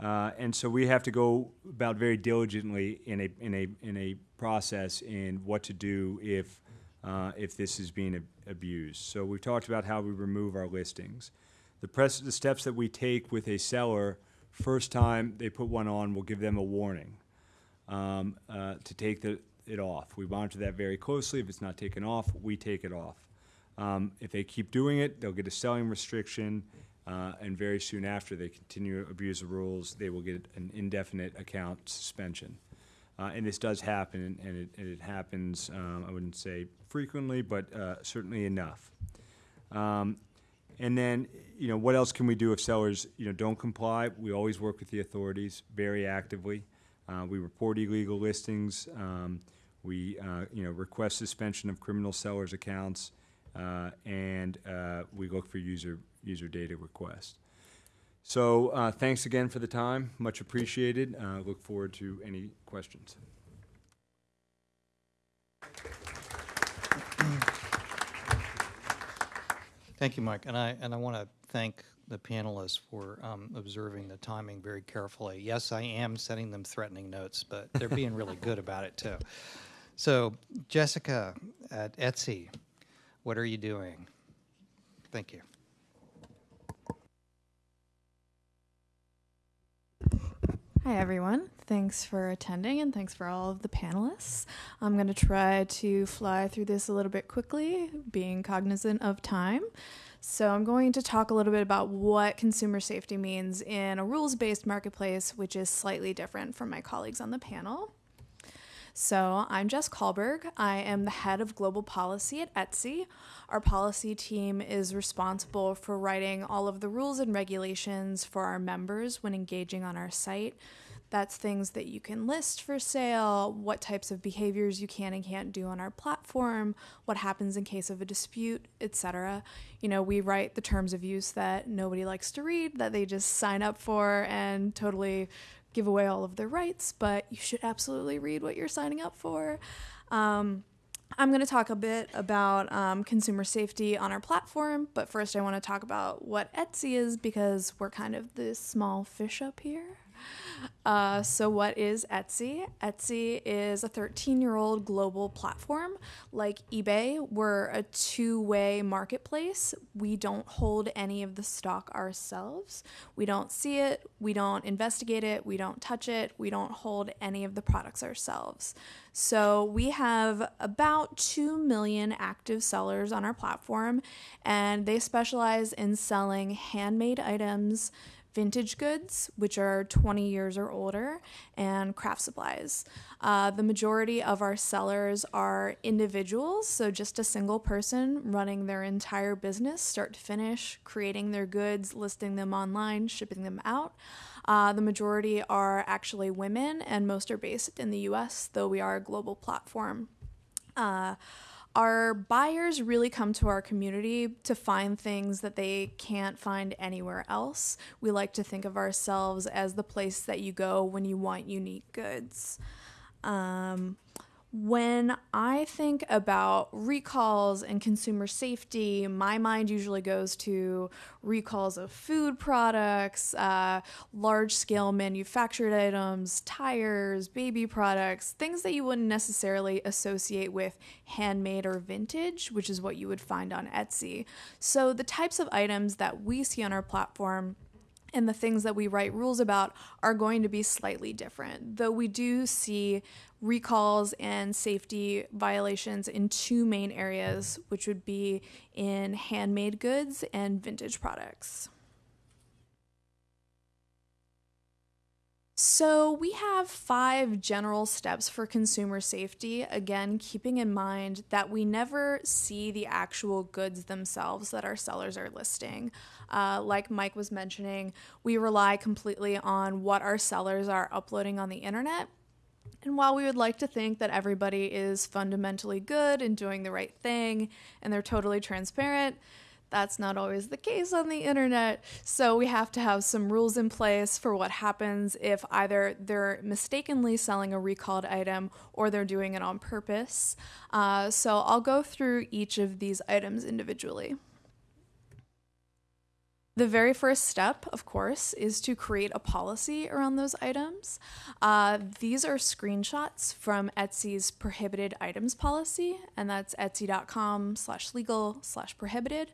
[SPEAKER 10] Uh, and so we have to go about very diligently in a, in a, in a process in what to do if, uh, if this is being ab- abused. So we've talked about how we remove our listings. The, press, the steps that we take with a seller, first time they put one on, we'll give them a warning um, uh, to take the, it off. We monitor that very closely. If it's not taken off, we take it off. Um, if they keep doing it, they'll get a selling restriction, uh, and very soon after they continue to abuse the rules, they will get an indefinite account suspension. Uh, and this does happen, and it, and it happens, um, I wouldn't say frequently, but uh, certainly enough. Um, and then, you know, what else can we do if sellers, you know, don't comply? We always work with the authorities very actively. Uh, we report illegal listings. Um, we, uh, you know, request suspension of criminal sellers' accounts, uh, and we look for user user data request. So uh, thanks again for the time. Much appreciated. Uh, look forward to any questions.
[SPEAKER 6] Thank you, Mike. And I, and I want to thank the panelists for um, observing the timing very carefully. Yes, I am sending them threatening notes, but they're being really good about it too. So, Jessica at Etsy, what are you doing? Thank you.
[SPEAKER 11] Hi, everyone. Thanks for attending and thanks for all of the panelists. I'm going to try to fly through this a little bit quickly, being cognizant of time. So, I'm going to talk a little bit about what consumer safety means in a rules based marketplace, which is slightly different from my colleagues on the panel. So, I'm Jess Kahlberg. I am the head of global policy at Etsy. Our policy team is responsible for writing all of the rules and regulations for our members when engaging on our site. That's things that you can list for sale, what types of behaviors you can and can't do on our platform, what happens in case of a dispute, etc. You know, we write the terms of use that nobody likes to read, that they just sign up for and totally give away all of their rights, but you should absolutely read what you're signing up for. Um, I'm going to talk a bit about um, consumer safety on our platform, but first I want to talk about what Etsy is because we're kind of the small fish up here. Uh, so, what is Etsy? Etsy is a 13 year old global platform. Like eBay, we're a two way marketplace. We don't hold any of the stock ourselves. We don't see it, we don't investigate it, we don't touch it, we don't hold any of the products ourselves. So, we have about 2 million active sellers on our platform, and they specialize in selling handmade items vintage goods, which are 20 years or older, and craft supplies. Uh, the majority of our sellers are individuals, so just a single person running their entire business, start to finish, creating their goods, listing them online, shipping them out. Uh, the majority are actually women, and most are based in the US, though we are a global platform. Uh, our buyers really come to our community to find things that they can't find anywhere else. We like to think of ourselves as the place that you go when you want unique goods. Um, when I think about recalls and consumer safety, my mind usually goes to recalls of food products, uh, large scale manufactured items, tires, baby products, things that you wouldn't necessarily associate with handmade or vintage, which is what you would find on Etsy. So, the types of items that we see on our platform and the things that we write rules about are going to be slightly different. Though we do see recalls and safety violations in two main areas, which would be in handmade goods and vintage products. So, we have five general steps for consumer safety. Again, keeping in mind that we never see the actual goods themselves that our sellers are listing. Uh, like Mike was mentioning, we rely completely on what our sellers are uploading on the internet. And while we would like to think that everybody is fundamentally good and doing the right thing and they're totally transparent, that's not always the case on the internet. So we have to have some rules in place for what happens if either they're mistakenly selling a recalled item or they're doing it on purpose. Uh, so I'll go through each of these items individually. The very first step, of course, is to create a policy around those items. Uh, these are screenshots from Etsy's prohibited items policy, and that's etsy.com slash legal slash prohibited.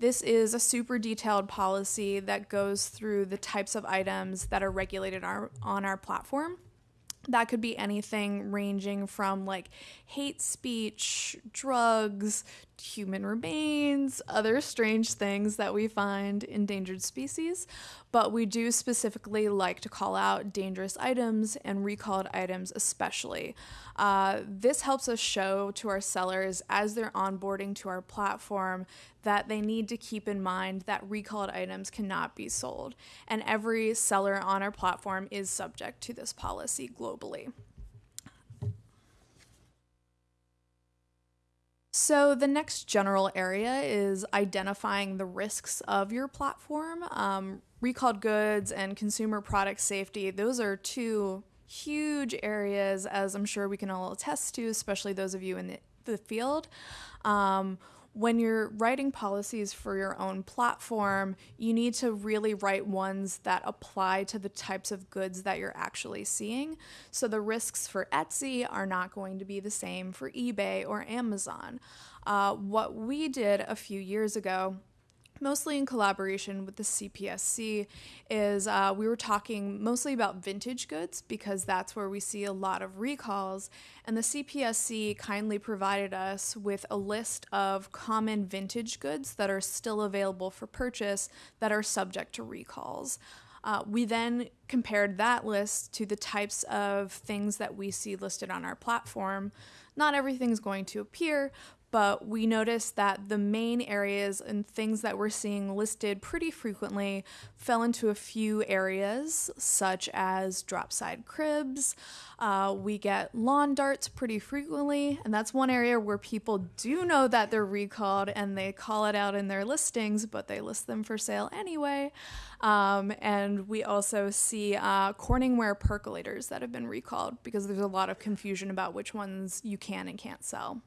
[SPEAKER 11] This is a super detailed policy that goes through the types of items that are regulated our, on our platform. That could be anything ranging from like hate speech, drugs, human remains, other strange things that we find endangered species. But we do specifically like to call out dangerous items and recalled items, especially. Uh, this helps us show to our sellers as they're onboarding to our platform that they need to keep in mind that recalled items cannot be sold. And every seller on our platform is subject to this policy globally. So, the next general area is identifying the risks of your platform. Um, recalled goods and consumer product safety, those are two huge areas, as I'm sure we can all attest to, especially those of you in the, the field. Um, when you're writing policies for your own platform, you need to really write ones that apply to the types of goods that you're actually seeing. So the risks for Etsy are not going to be the same for eBay or Amazon. Uh, what we did a few years ago mostly in collaboration with the CPSC, is uh, we were talking mostly about vintage goods because that's where we see a lot of recalls. And the CPSC kindly provided us with a list of common vintage goods that are still available for purchase that are subject to recalls. Uh, we then compared that list to the types of things that we see listed on our platform. Not everything's going to appear, but we noticed that the main areas and things that we're seeing listed pretty frequently fell into a few areas, such as drop side cribs. Uh, we get lawn darts pretty frequently, and that's one area where people do know that they're recalled and they call it out in their listings, but they list them for sale anyway. Um, and we also see uh, Corningware percolators that have been recalled because there's a lot of confusion about which ones you can and can't sell.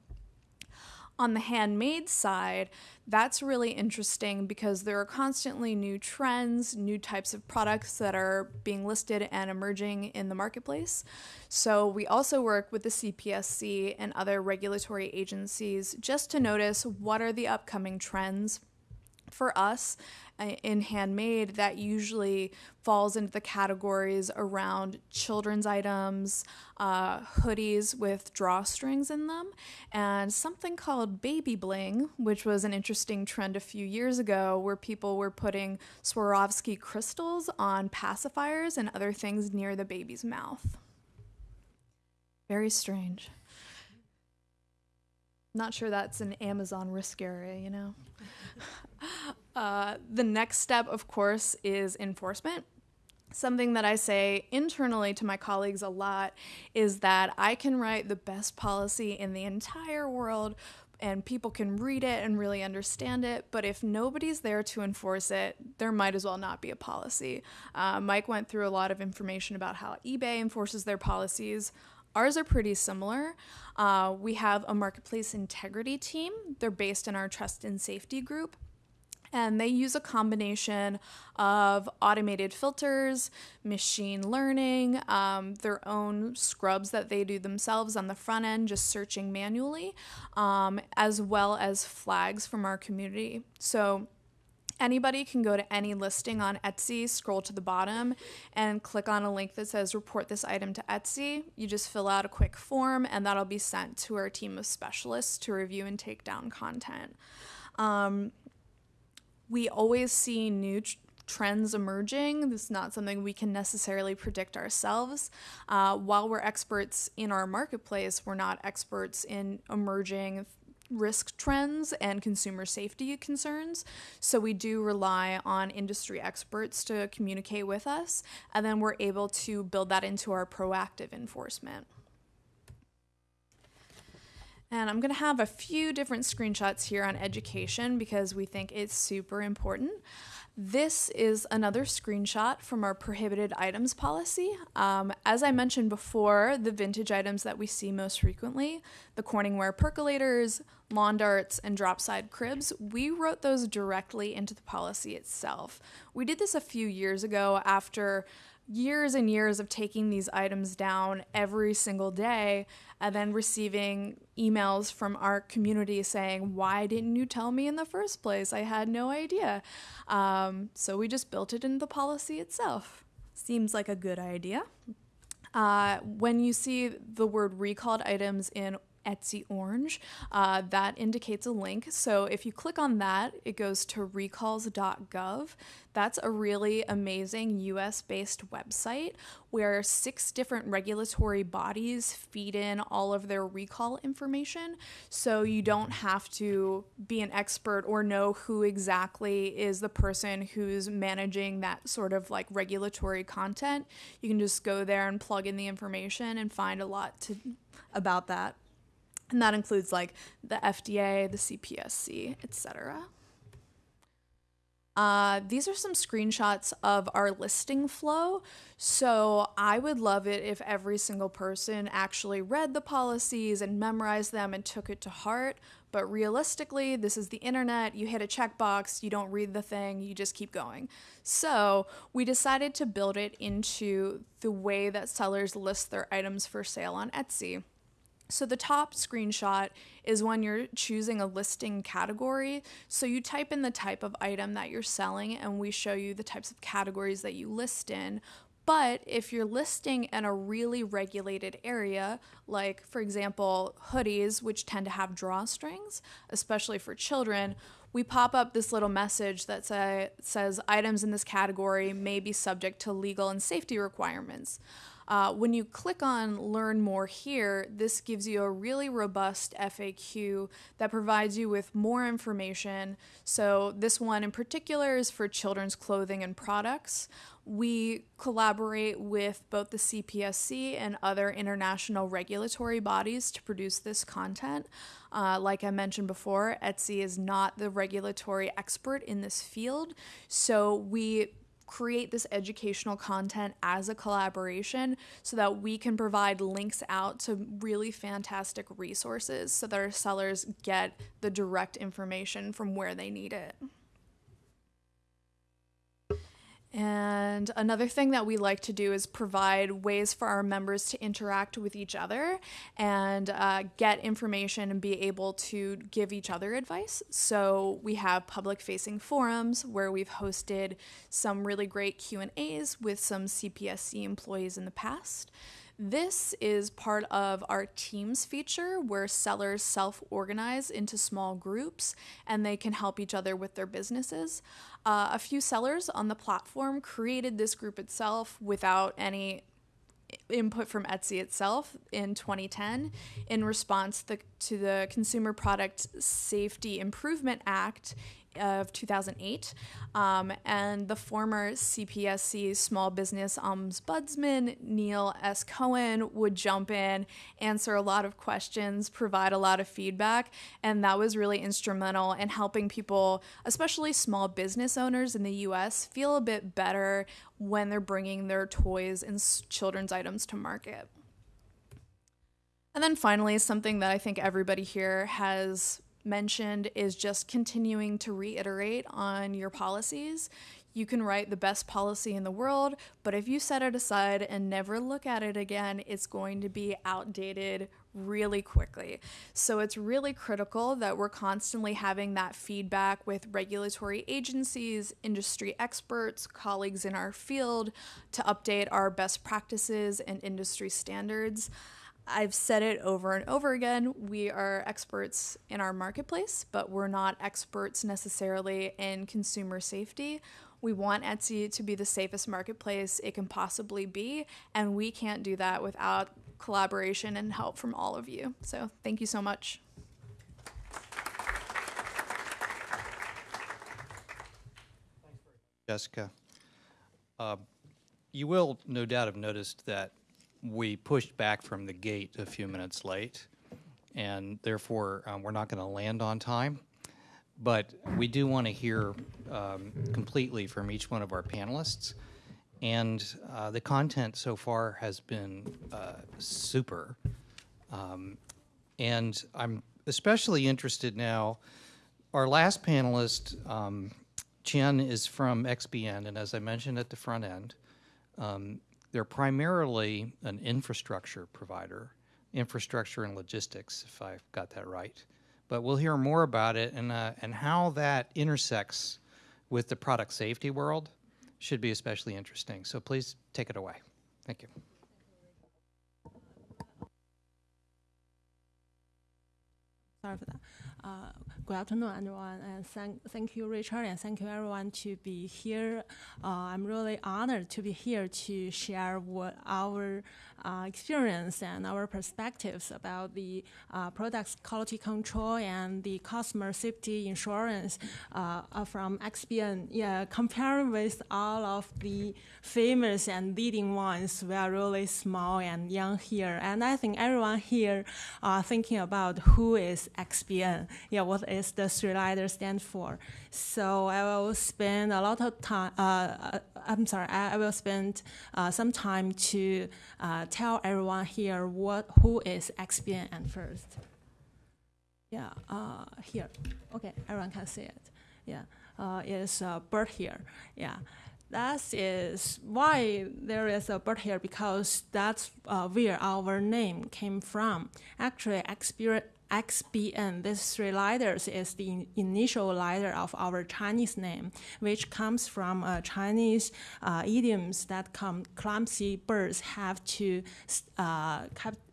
[SPEAKER 11] On the handmade side, that's really interesting because there are constantly new trends, new types of products that are being listed and emerging in the marketplace. So, we also work with the CPSC and other regulatory agencies just to notice what are the upcoming trends for us uh, in handmade that usually falls into the categories around children's items, uh, hoodies with drawstrings in them, and something called baby bling, which was an interesting trend a few years ago where people were putting Swarovski crystals on pacifiers and other things near the baby's mouth. Very strange. Not sure that's an Amazon risk area, you know? [LAUGHS] [LAUGHS] Uh, the next step, of course, is enforcement. Something that I say internally to my colleagues a lot is that I can write the best policy in the entire world and people can read it and really understand it. But if nobody's there to enforce it, there might as well not be a policy. Uh, Mike went through a lot of information about how eBay enforces their policies. Ours are pretty similar. Uh, we have a marketplace integrity team, they're based in our trust and safety group and they use a combination of automated filters, machine learning, um, their own scrubs that they do themselves on the front end, just searching manually, um, as well as flags from our community. So anybody can go to any listing on Etsy, scroll to the bottom, and click on a link that says report this item to Etsy. You just fill out a quick form, and that'll be sent to our team of specialists to review and take down content. Um, we always see new tr- trends emerging. This is not something we can necessarily predict ourselves. Uh, while we're experts in our marketplace, we're not experts in emerging risk trends and consumer safety concerns. So we do rely on industry experts to communicate with us, and then we're able to build that into our proactive enforcement. And I'm going to have a few different screenshots here on education because we think it's super important. This is another screenshot from our prohibited items policy. Um, as I mentioned before, the vintage items that we see most frequently, the Corningware percolators, lawn darts, and dropside cribs, we wrote those directly into the policy itself. We did this a few years ago after years and years of taking these items down every single day and then receiving emails from our community saying, Why didn't you tell me in the first place? I had no idea. Um, so we just built it into the policy itself. Seems like a good idea. Uh, when you see the word recalled items in Etsy Orange. Uh, that indicates a link. So if you click on that, it goes to recalls.gov. That's a really amazing US based website where six different regulatory bodies feed in all of their recall information. So you don't have to be an expert or know who exactly is the person who's managing that sort of like regulatory content. You can just go there and plug in the information and find a lot to, about that and that includes like the FDA, the CPSC, etc. Uh, these are some screenshots of our listing flow. So I would love it if every single person actually read the policies and memorized them and took it to heart. But realistically, this is the internet. You hit a checkbox, you don't read the thing, you just keep going. So we decided to build it into the way that sellers list their items for sale on Etsy. So the top screenshot is when you're choosing a listing category. So you type in the type of item that you're selling, and we show you the types of categories that you list in. But if you're listing in a really regulated area, like for example, hoodies, which tend to have drawstrings, especially for children, we pop up this little message that say, says items in this category may be subject to legal and safety requirements. Uh, when you click on Learn More here, this gives you a really robust FAQ that provides you with more information. So, this one in particular is for children's clothing and products. We collaborate with both the CPSC and other international regulatory bodies to produce this content. Uh, like I mentioned before, Etsy is not the regulatory expert in this field, so we create this educational content as a collaboration so that we can provide links out to really fantastic resources so that our sellers get the direct information from where they need it. And another thing that we like to do is provide ways for our members to interact with each other and uh, get information and be able to give each other advice. So we have public-facing forums where we've hosted some really great Q and A's with some CPSC employees in the past. This is part of our Teams feature where sellers self organize into small groups and they can help each other with their businesses. Uh, a few sellers on the platform created this group itself without any input from Etsy itself in 2010 in response the, to the Consumer Product Safety Improvement Act of 2008. Um, and the former CPSC Small Business Ombudsman, Neal S. Cohen, would jump in, answer a lot of questions, provide a lot of feedback. And that was really instrumental in helping people, especially small business owners in the US, feel a bit better when they're bringing their toys and children's items to market. And then finally, something that I think everybody here has mentioned is just continuing to reiterate on your policies. You can write the best policy in the world, but if you set it aside and never look at it again, it's going to be outdated really quickly. So it's really critical that we're constantly having that feedback with regulatory agencies, industry experts, colleagues in our field to update our best practices and industry standards. I've said it over and over again. We are experts in our marketplace, but we're not experts necessarily in consumer safety. We want Etsy to be the safest marketplace it can possibly be, and we can't do that without collaboration and help from all of you. So, thank you so much.
[SPEAKER 6] Jessica. Uh, you will no doubt have noticed that we pushed back from the gate a few minutes late, and therefore um, we're not going to land on time. But we do want to hear um, completely from each one of our panelists. And uh, the content so far has been uh, super. Um, and I'm especially interested now. Our last panelist, um, Chen, is from XBN, and as I mentioned at the front end, um, they're primarily an infrastructure provider, infrastructure and logistics, if I've got that right. But we'll hear more about it and, uh, and how that intersects with the product safety world should be especially interesting. So please take it away. Thank you.
[SPEAKER 12] Sorry for that. Uh, good afternoon, everyone, and thank, thank you, Richard, and thank you, everyone, to be here. Uh, I'm really honored to be here to share what our uh, experience and our perspectives about the uh, products quality control and the customer safety insurance uh, from XBN. Yeah, comparing with all of the famous and leading ones, we are really small and young here. And I think everyone here are thinking about who is XBN? Yeah, what is the three letters stand for? So I will spend a lot of time. Uh, uh, I'm sorry. I, will spend uh, some time to uh, tell everyone here what who is XBN at first. Yeah, uh, here. Okay, everyone can see it. Yeah, uh, is a bird here. Yeah, that is why there is a bird here because that's uh, where our name came from. Actually, XBN, these three letters is the in- initial letter of our Chinese name, which comes from uh, Chinese uh, idioms that come clumsy birds have to uh,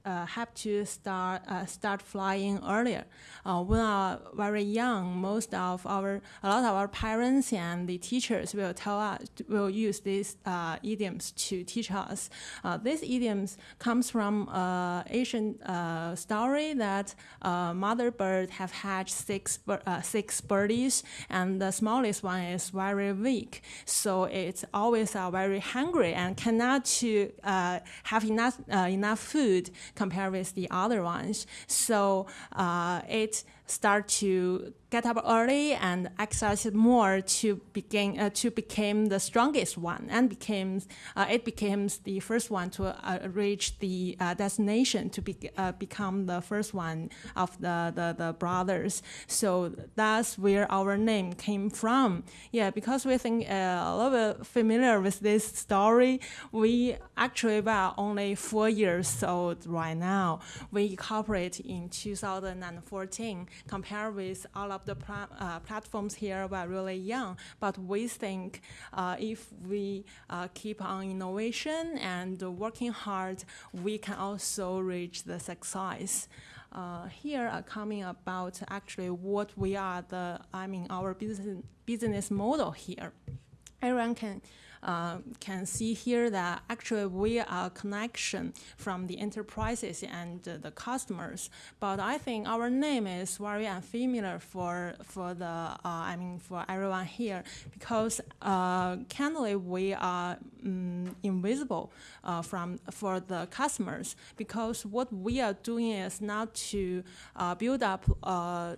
[SPEAKER 12] uh, have to start uh, start flying earlier. Uh, when are very young, most of our a lot of our parents and the teachers will tell us will use these uh, idioms to teach us. Uh, these idioms comes from uh, Asian story that mother bird have hatched six six birdies, and the smallest one is very weak, so it's always very hungry and cannot to have enough enough food compared with the other ones. So uh, it start to get up early and exercise more to begin uh, to become the strongest one and became uh, it becomes the first one to uh, reach the uh, destination to be, uh, become the first one of the, the, the brothers. So that's where our name came from. Yeah because we think uh, a little bit familiar with this story we actually were only four years old right now. We incorporate in 2014 compared with all of the uh, platforms here we're really young, but we think uh, if we uh, keep on innovation and working hard, we can also reach the success. Uh, here are coming about actually what we are the I mean our business business model here. Everyone can uh, can see here that actually we are a connection from the enterprises and the customers. But I think our name is very unfamiliar for for the uh, I mean for everyone here because uh, candidly we are um, invisible uh, from for the customers because what we are doing is not to uh, build up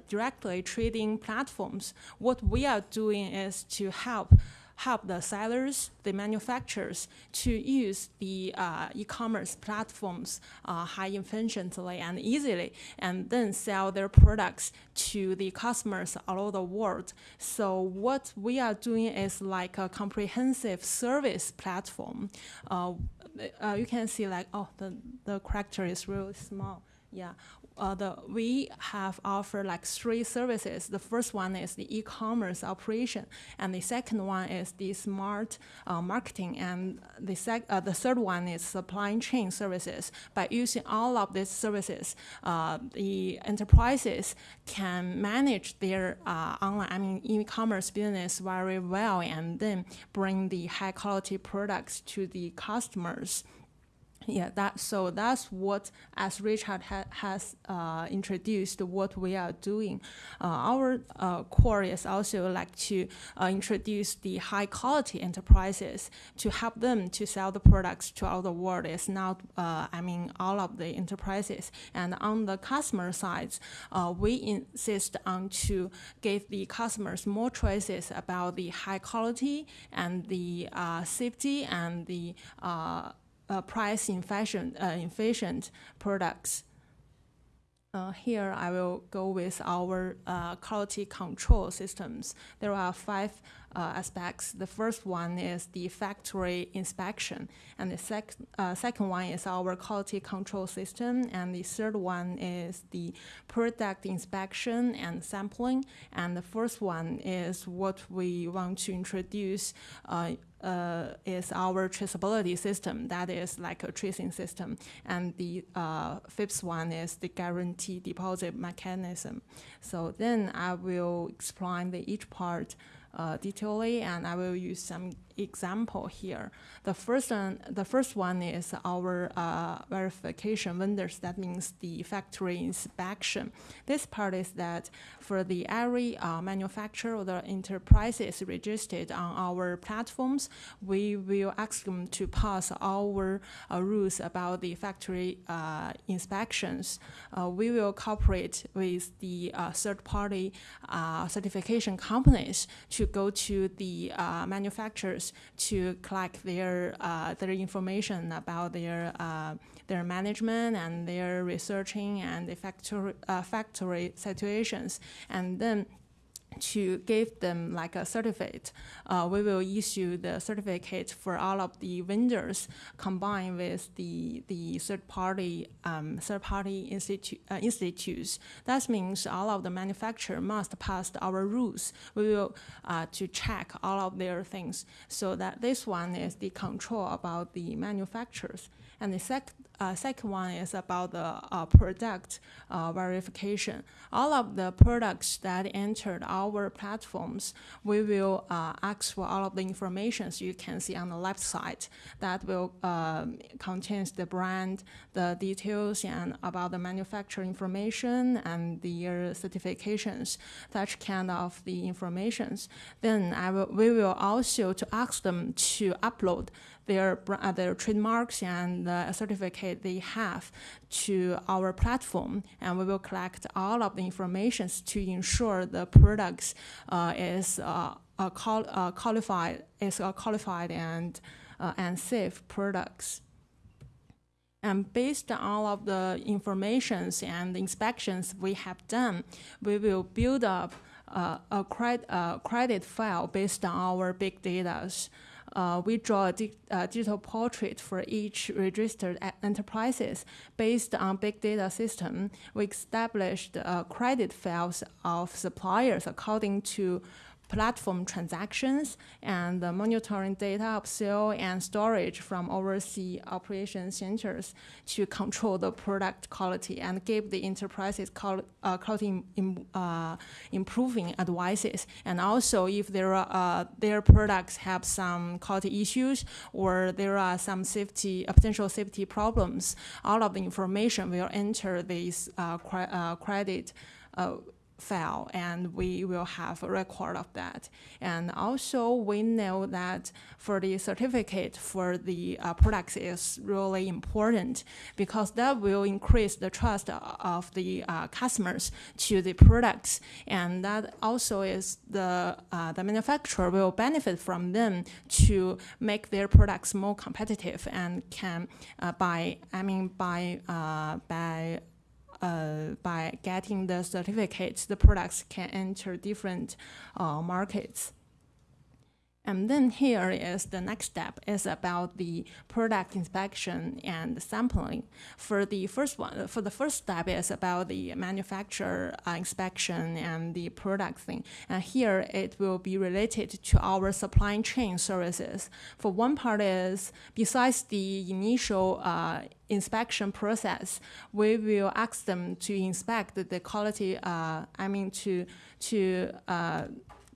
[SPEAKER 12] directly trading platforms. What we are doing is to help help the sellers, the manufacturers to use the uh, e-commerce platforms uh, high efficiently and easily, and then sell their products to the customers all over the world. So what we are doing is like a comprehensive service platform. Uh, uh, you can see like oh the the character is really small. Yeah, uh, the we have offered like three services. The first one is the e-commerce operation, and the second one is the smart uh, marketing, and the sec- uh, the third one is supply chain services. By using all of these services, uh, the enterprises can manage their uh, online, I mean, e-commerce business very well, and then bring the high quality products to the customers. Yeah, that so that's what as Richard ha- has uh, introduced what we are doing. Uh, our uh, core is also like to uh, introduce the high quality enterprises to help them to sell the products to all the world. It's not uh, I mean all of the enterprises. And on the customer side, uh, we insist on to give the customers more choices about the high quality and the safety and the price efficient, uh, products. Uh, here I will go with our uh, quality control systems. There are five uh, aspects. The first one is the factory inspection, and the sec- uh, second one is our quality control system, and the third one is the product inspection and sampling, and the fourth one is what we want to introduce uh, uh, is our traceability system. That is like a tracing system. And the uh, fifth one is the guarantee deposit mechanism. So then I will explain the each part uh, detailedly, and I will use some example here. The first one, the first one is our uh, verification vendors. That means the factory inspection. This part is that for the every uh, manufacturer or the enterprises registered on our platforms, we will ask them to pass our uh, rules about the factory uh, inspections. Uh, we will cooperate with the uh, third-party certification companies to go to the manufacturers to collect their their information about their their management and their researching and the factory, uh, factory situations. And then to give them like a certificate. Uh, we will issue the certificate for all of the vendors combined with the, the third party um, third party institu uh, institutes. That means all of the manufacturer must pass our rules. We will uh, to check all of their things. So that this one is the control about the manufacturers. And the sec uh, second one is about the uh, product uh, verification. All of the products that entered our platforms, we will uh, ask for all of the information you can see on the left side that will um, contains the brand, the details, and about the manufacturer information and their certifications, such kind of the informations. Then I will, we will also to ask them to upload their, uh, their trademarks and the certificate they have to our platform, and we will collect all of the information to ensure the products uh, is uh, qual uh, qualified is qualified and uh, and safe products. And based on all of the informations and inspections we have done, we will build up uh, a uh, credit file based on our big data uh, we draw a di uh, digital portrait for each registered enterprises based on big data system. We established uh, credit files of suppliers according to platform transactions and monitoring data of sale and storage from overseas operation centers to control the product quality and give the enterprises uh, quality uh, improving advices. And also if there are, uh, their products have some quality issues or there are some safety, potential safety problems, all of the information will enter this uh, cre uh, file and we will have a record of that. And also we know that for the certificate for the uh, products is really important because that will increase the trust of the uh, customers to the products. And that also is the, uh, the manufacturer will benefit from them to make their products more competitive and can uh, by, I mean, by, uh, by uh, by getting the certificates, the products can enter different uh, markets. And then here is the next step is about the product inspection and sampling. For the first one, for the first step is about the manufacturer uh, inspection and the product thing. And here it will be related to our supply chain services. For one part is besides the initial uh, inspection process, we will ask them to inspect the quality. Uh, I mean to to uh,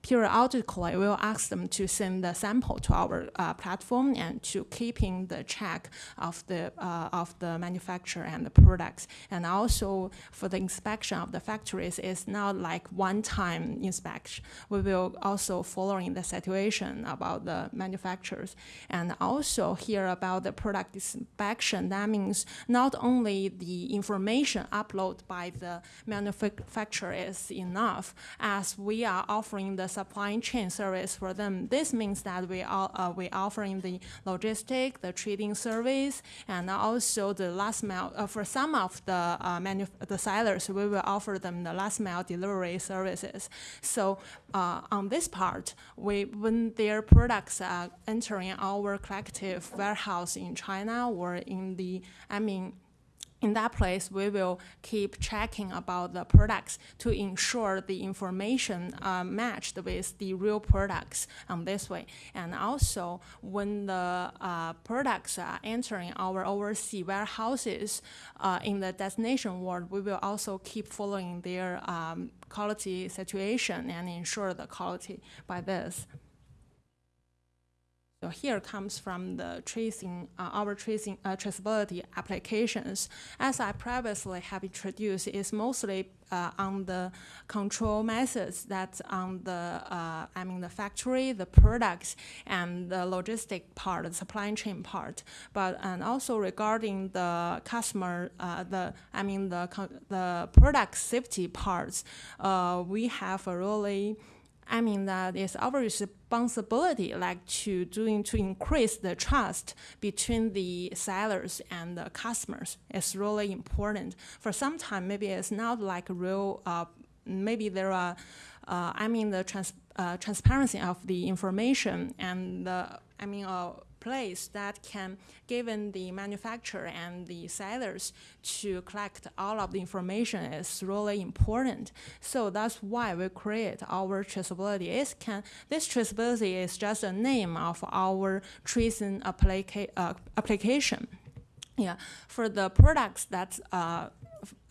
[SPEAKER 12] periodically we'll ask them to send the sample to our uh, platform and to keeping the check of the uh, of the manufacturer and the products. And also for the inspection of the factories, it's not like one-time inspection. We will also following the situation about the manufacturers and also hear about the product inspection. That means not only the information uploaded by the manufacturer is enough, as we are offering the supply chain service for them. This means that we are uh, we offering the logistic, the trading service, and also the last mile uh, for some of the uh, the sellers. We will offer them the last mile delivery services. So uh, on this part, we when their products are entering our collective warehouse in China or in the I mean in that place, we will keep checking about the products to ensure the information uh, matched with the real products on this way. And also, when the uh, products are entering our overseas warehouses uh, in the destination world, we will also keep following their um, quality situation and ensure the quality by this. So here comes from the tracing, uh, our tracing uh, traceability applications. As I previously have introduced, is mostly uh, on the control methods that's on the, uh, I mean, the factory, the products, and the logistic part, the supply chain part. But and also regarding the customer, uh, the I mean the the product safety parts, uh, we have a really I mean that it's our responsibility, like to doing to increase the trust between the sellers and the customers. It's really important. For some time, maybe it's not like real. Uh, maybe there are, uh, I mean, the trans, uh, transparency of the information and the, I mean, uh, place that can given the manufacturer and the sellers to collect all of the information is really important. So that's why we create our traceability. It can, this traceability is just a name of our tracing applica uh, application. Yeah, for the products that uh,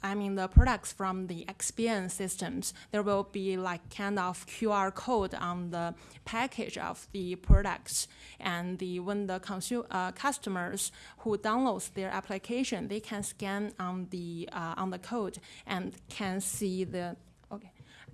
[SPEAKER 12] I mean the products from the XBN systems, there will be like kind of QR code on the package of the products. And the when the consumer uh, customers who downloads their application, they can scan on the uh, on the code and can see the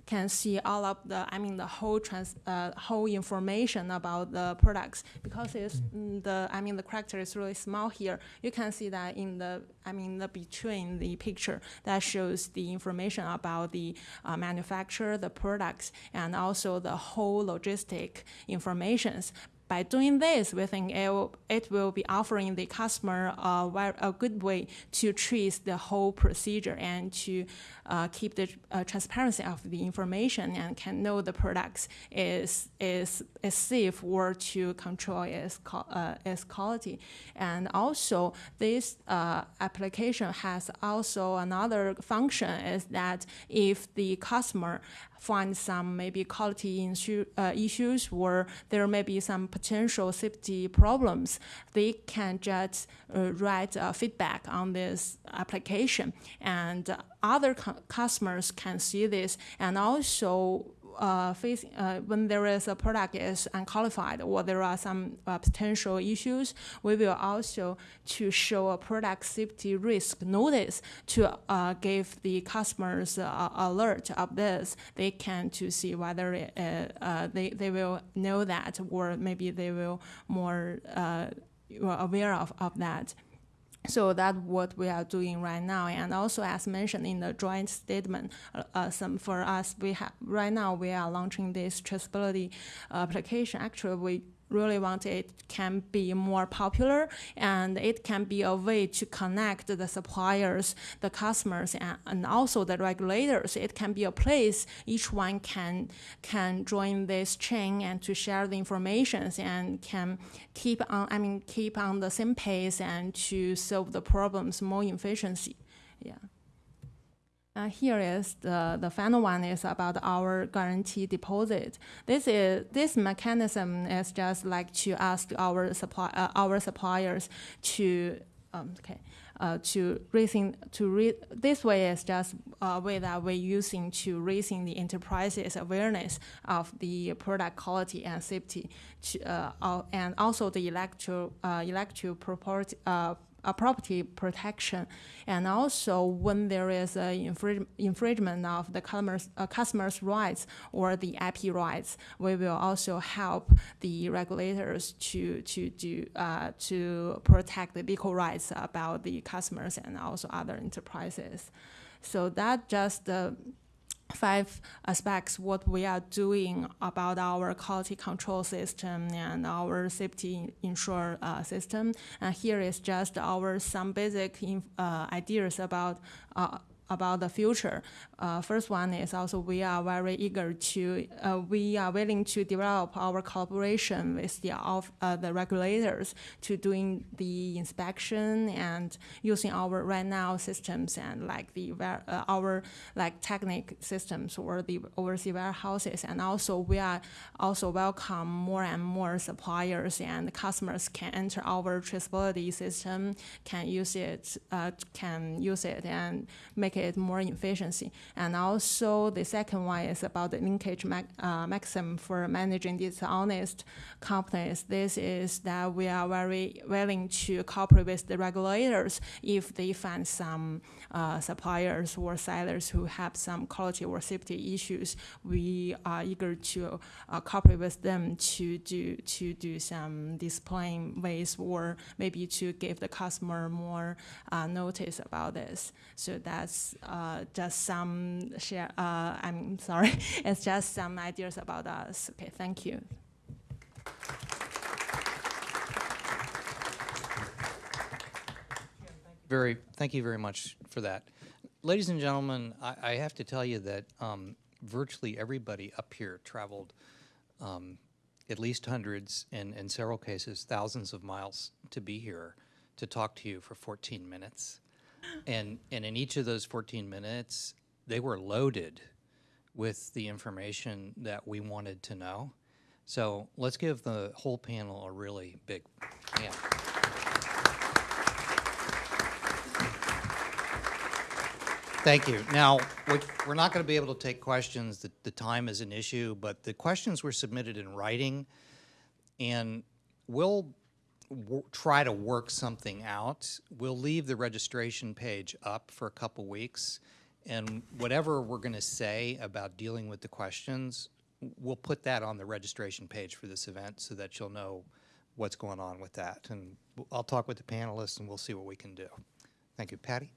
[SPEAKER 12] can see all of the, I mean, the whole trans, uh, whole information about the products. Because it's mm, the, I mean, the character is really small here. You can see that in the, I mean, the between the picture that shows the information about the uh, manufacturer, the products, and also the whole logistic informations by doing this, we think it will, it will be offering the customer a, a good way to trace the whole procedure and to uh, keep the uh, transparency of the information and can know the products is, is, is safe or to control its, uh, its quality. And also, this uh, application has also another function is that if the customer find some maybe quality uh, issues or there may be some potential safety problems, they can just uh, write uh, feedback on this application. And other customers can see this and also uh, face, uh, when there is a product is unqualified or there are some uh, potential issues, we will also to show a product safety risk notice to uh, give the customers uh, alert of this. They can to see whether it, uh, they, they will know that or maybe they will more aware of, of that. So that's what we are doing right now. And also, as mentioned in the joint statement, uh, uh, some for us, we have right now we are launching this traceability application. Actually, we really want it can be more popular and it can be a way to connect the suppliers, the customers, and, and also the regulators. It can be a place each one can can join this chain and to share the information and can keep on I mean keep on the same pace and to solve the problems more efficiency. Yeah. Uh, here is the, the final one is about our guarantee deposit. This is this mechanism is just like to ask our supply uh, our suppliers to um, okay uh, to raising to re this way is just a way that we're using to raising the enterprise's awareness of the product quality and safety to, uh, and also the electro uh, electro property uh, a property protection. And also when there is an infringement of the customer's, uh, customer's rights or the IP rights, we will also help the regulators to, to, do, uh, to protect the legal rights about the customers and also other enterprises. So that just uh, five aspects what we are doing about our quality control system and our safety insure uh, system. And here is just our some basic uh, ideas about uh, about the future. Uh, first one is also we are very eager to, uh, we are willing to develop our collaboration with the, of, uh, the regulators to doing the inspection and using our right now systems and like the, uh, our like technic systems or the overseas warehouses. And also we are also welcome more and more suppliers and customers can enter our traceability system, can use it, uh, can use it and make more efficiency. And also the second one is about the linkage uh, maximum for managing dishonest companies. This is that we are very willing to cooperate with the regulators if they find some uh, suppliers or sellers who have some quality or safety issues. We are eager to uh, cooperate with them to do to do some displaying ways or maybe to give the customer more uh, notice about this. So that's uh, just some share. Uh, I'm sorry, [LAUGHS] it's just some ideas about us. Okay, thank you.
[SPEAKER 6] Very, thank you very much for that. Ladies and gentlemen, I, I have to tell you that um, virtually everybody up here traveled um, at least hundreds and in several cases thousands of miles to be here to talk to you for 14 minutes. And, and in each of those 14 minutes, they were loaded with the information that we wanted to know. So let's give the whole panel a really big hand. Thank you. Now, we- we're not going to be able to take questions. The, the time is an issue, but the questions were submitted in writing, and we'll try to work something out. We'll leave the registration page up for a couple weeks, and whatever we're going to say about dealing with the questions, we'll put that on the registration page for this event so that you'll know what's going on with that. And I'll talk with the panelists, and we'll see what we can do. Thank you. Patty?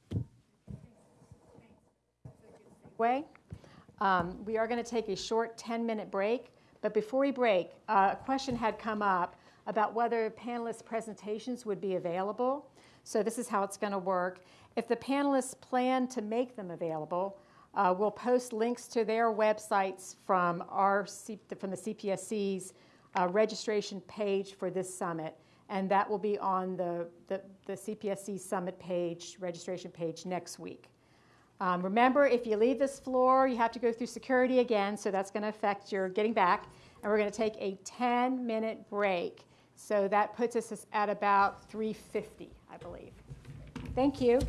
[SPEAKER 1] way. Um, we are going to take a short 10-minute break, but before we break, uh, a question had come up about whether panelists' presentations would be available. So this is how it's going to work. If the panelists plan to make them available, uh, we'll post links to their websites from our from the CPSC's uh, registration page for this summit, and that will be on the, the, the CPSC summit page, registration page next week. Um, remember, if you leave this floor, you have to go through security again, so that's going to affect your getting back. And we're going to take a 10 minute break. So that puts us at about 350, I believe. Thank you.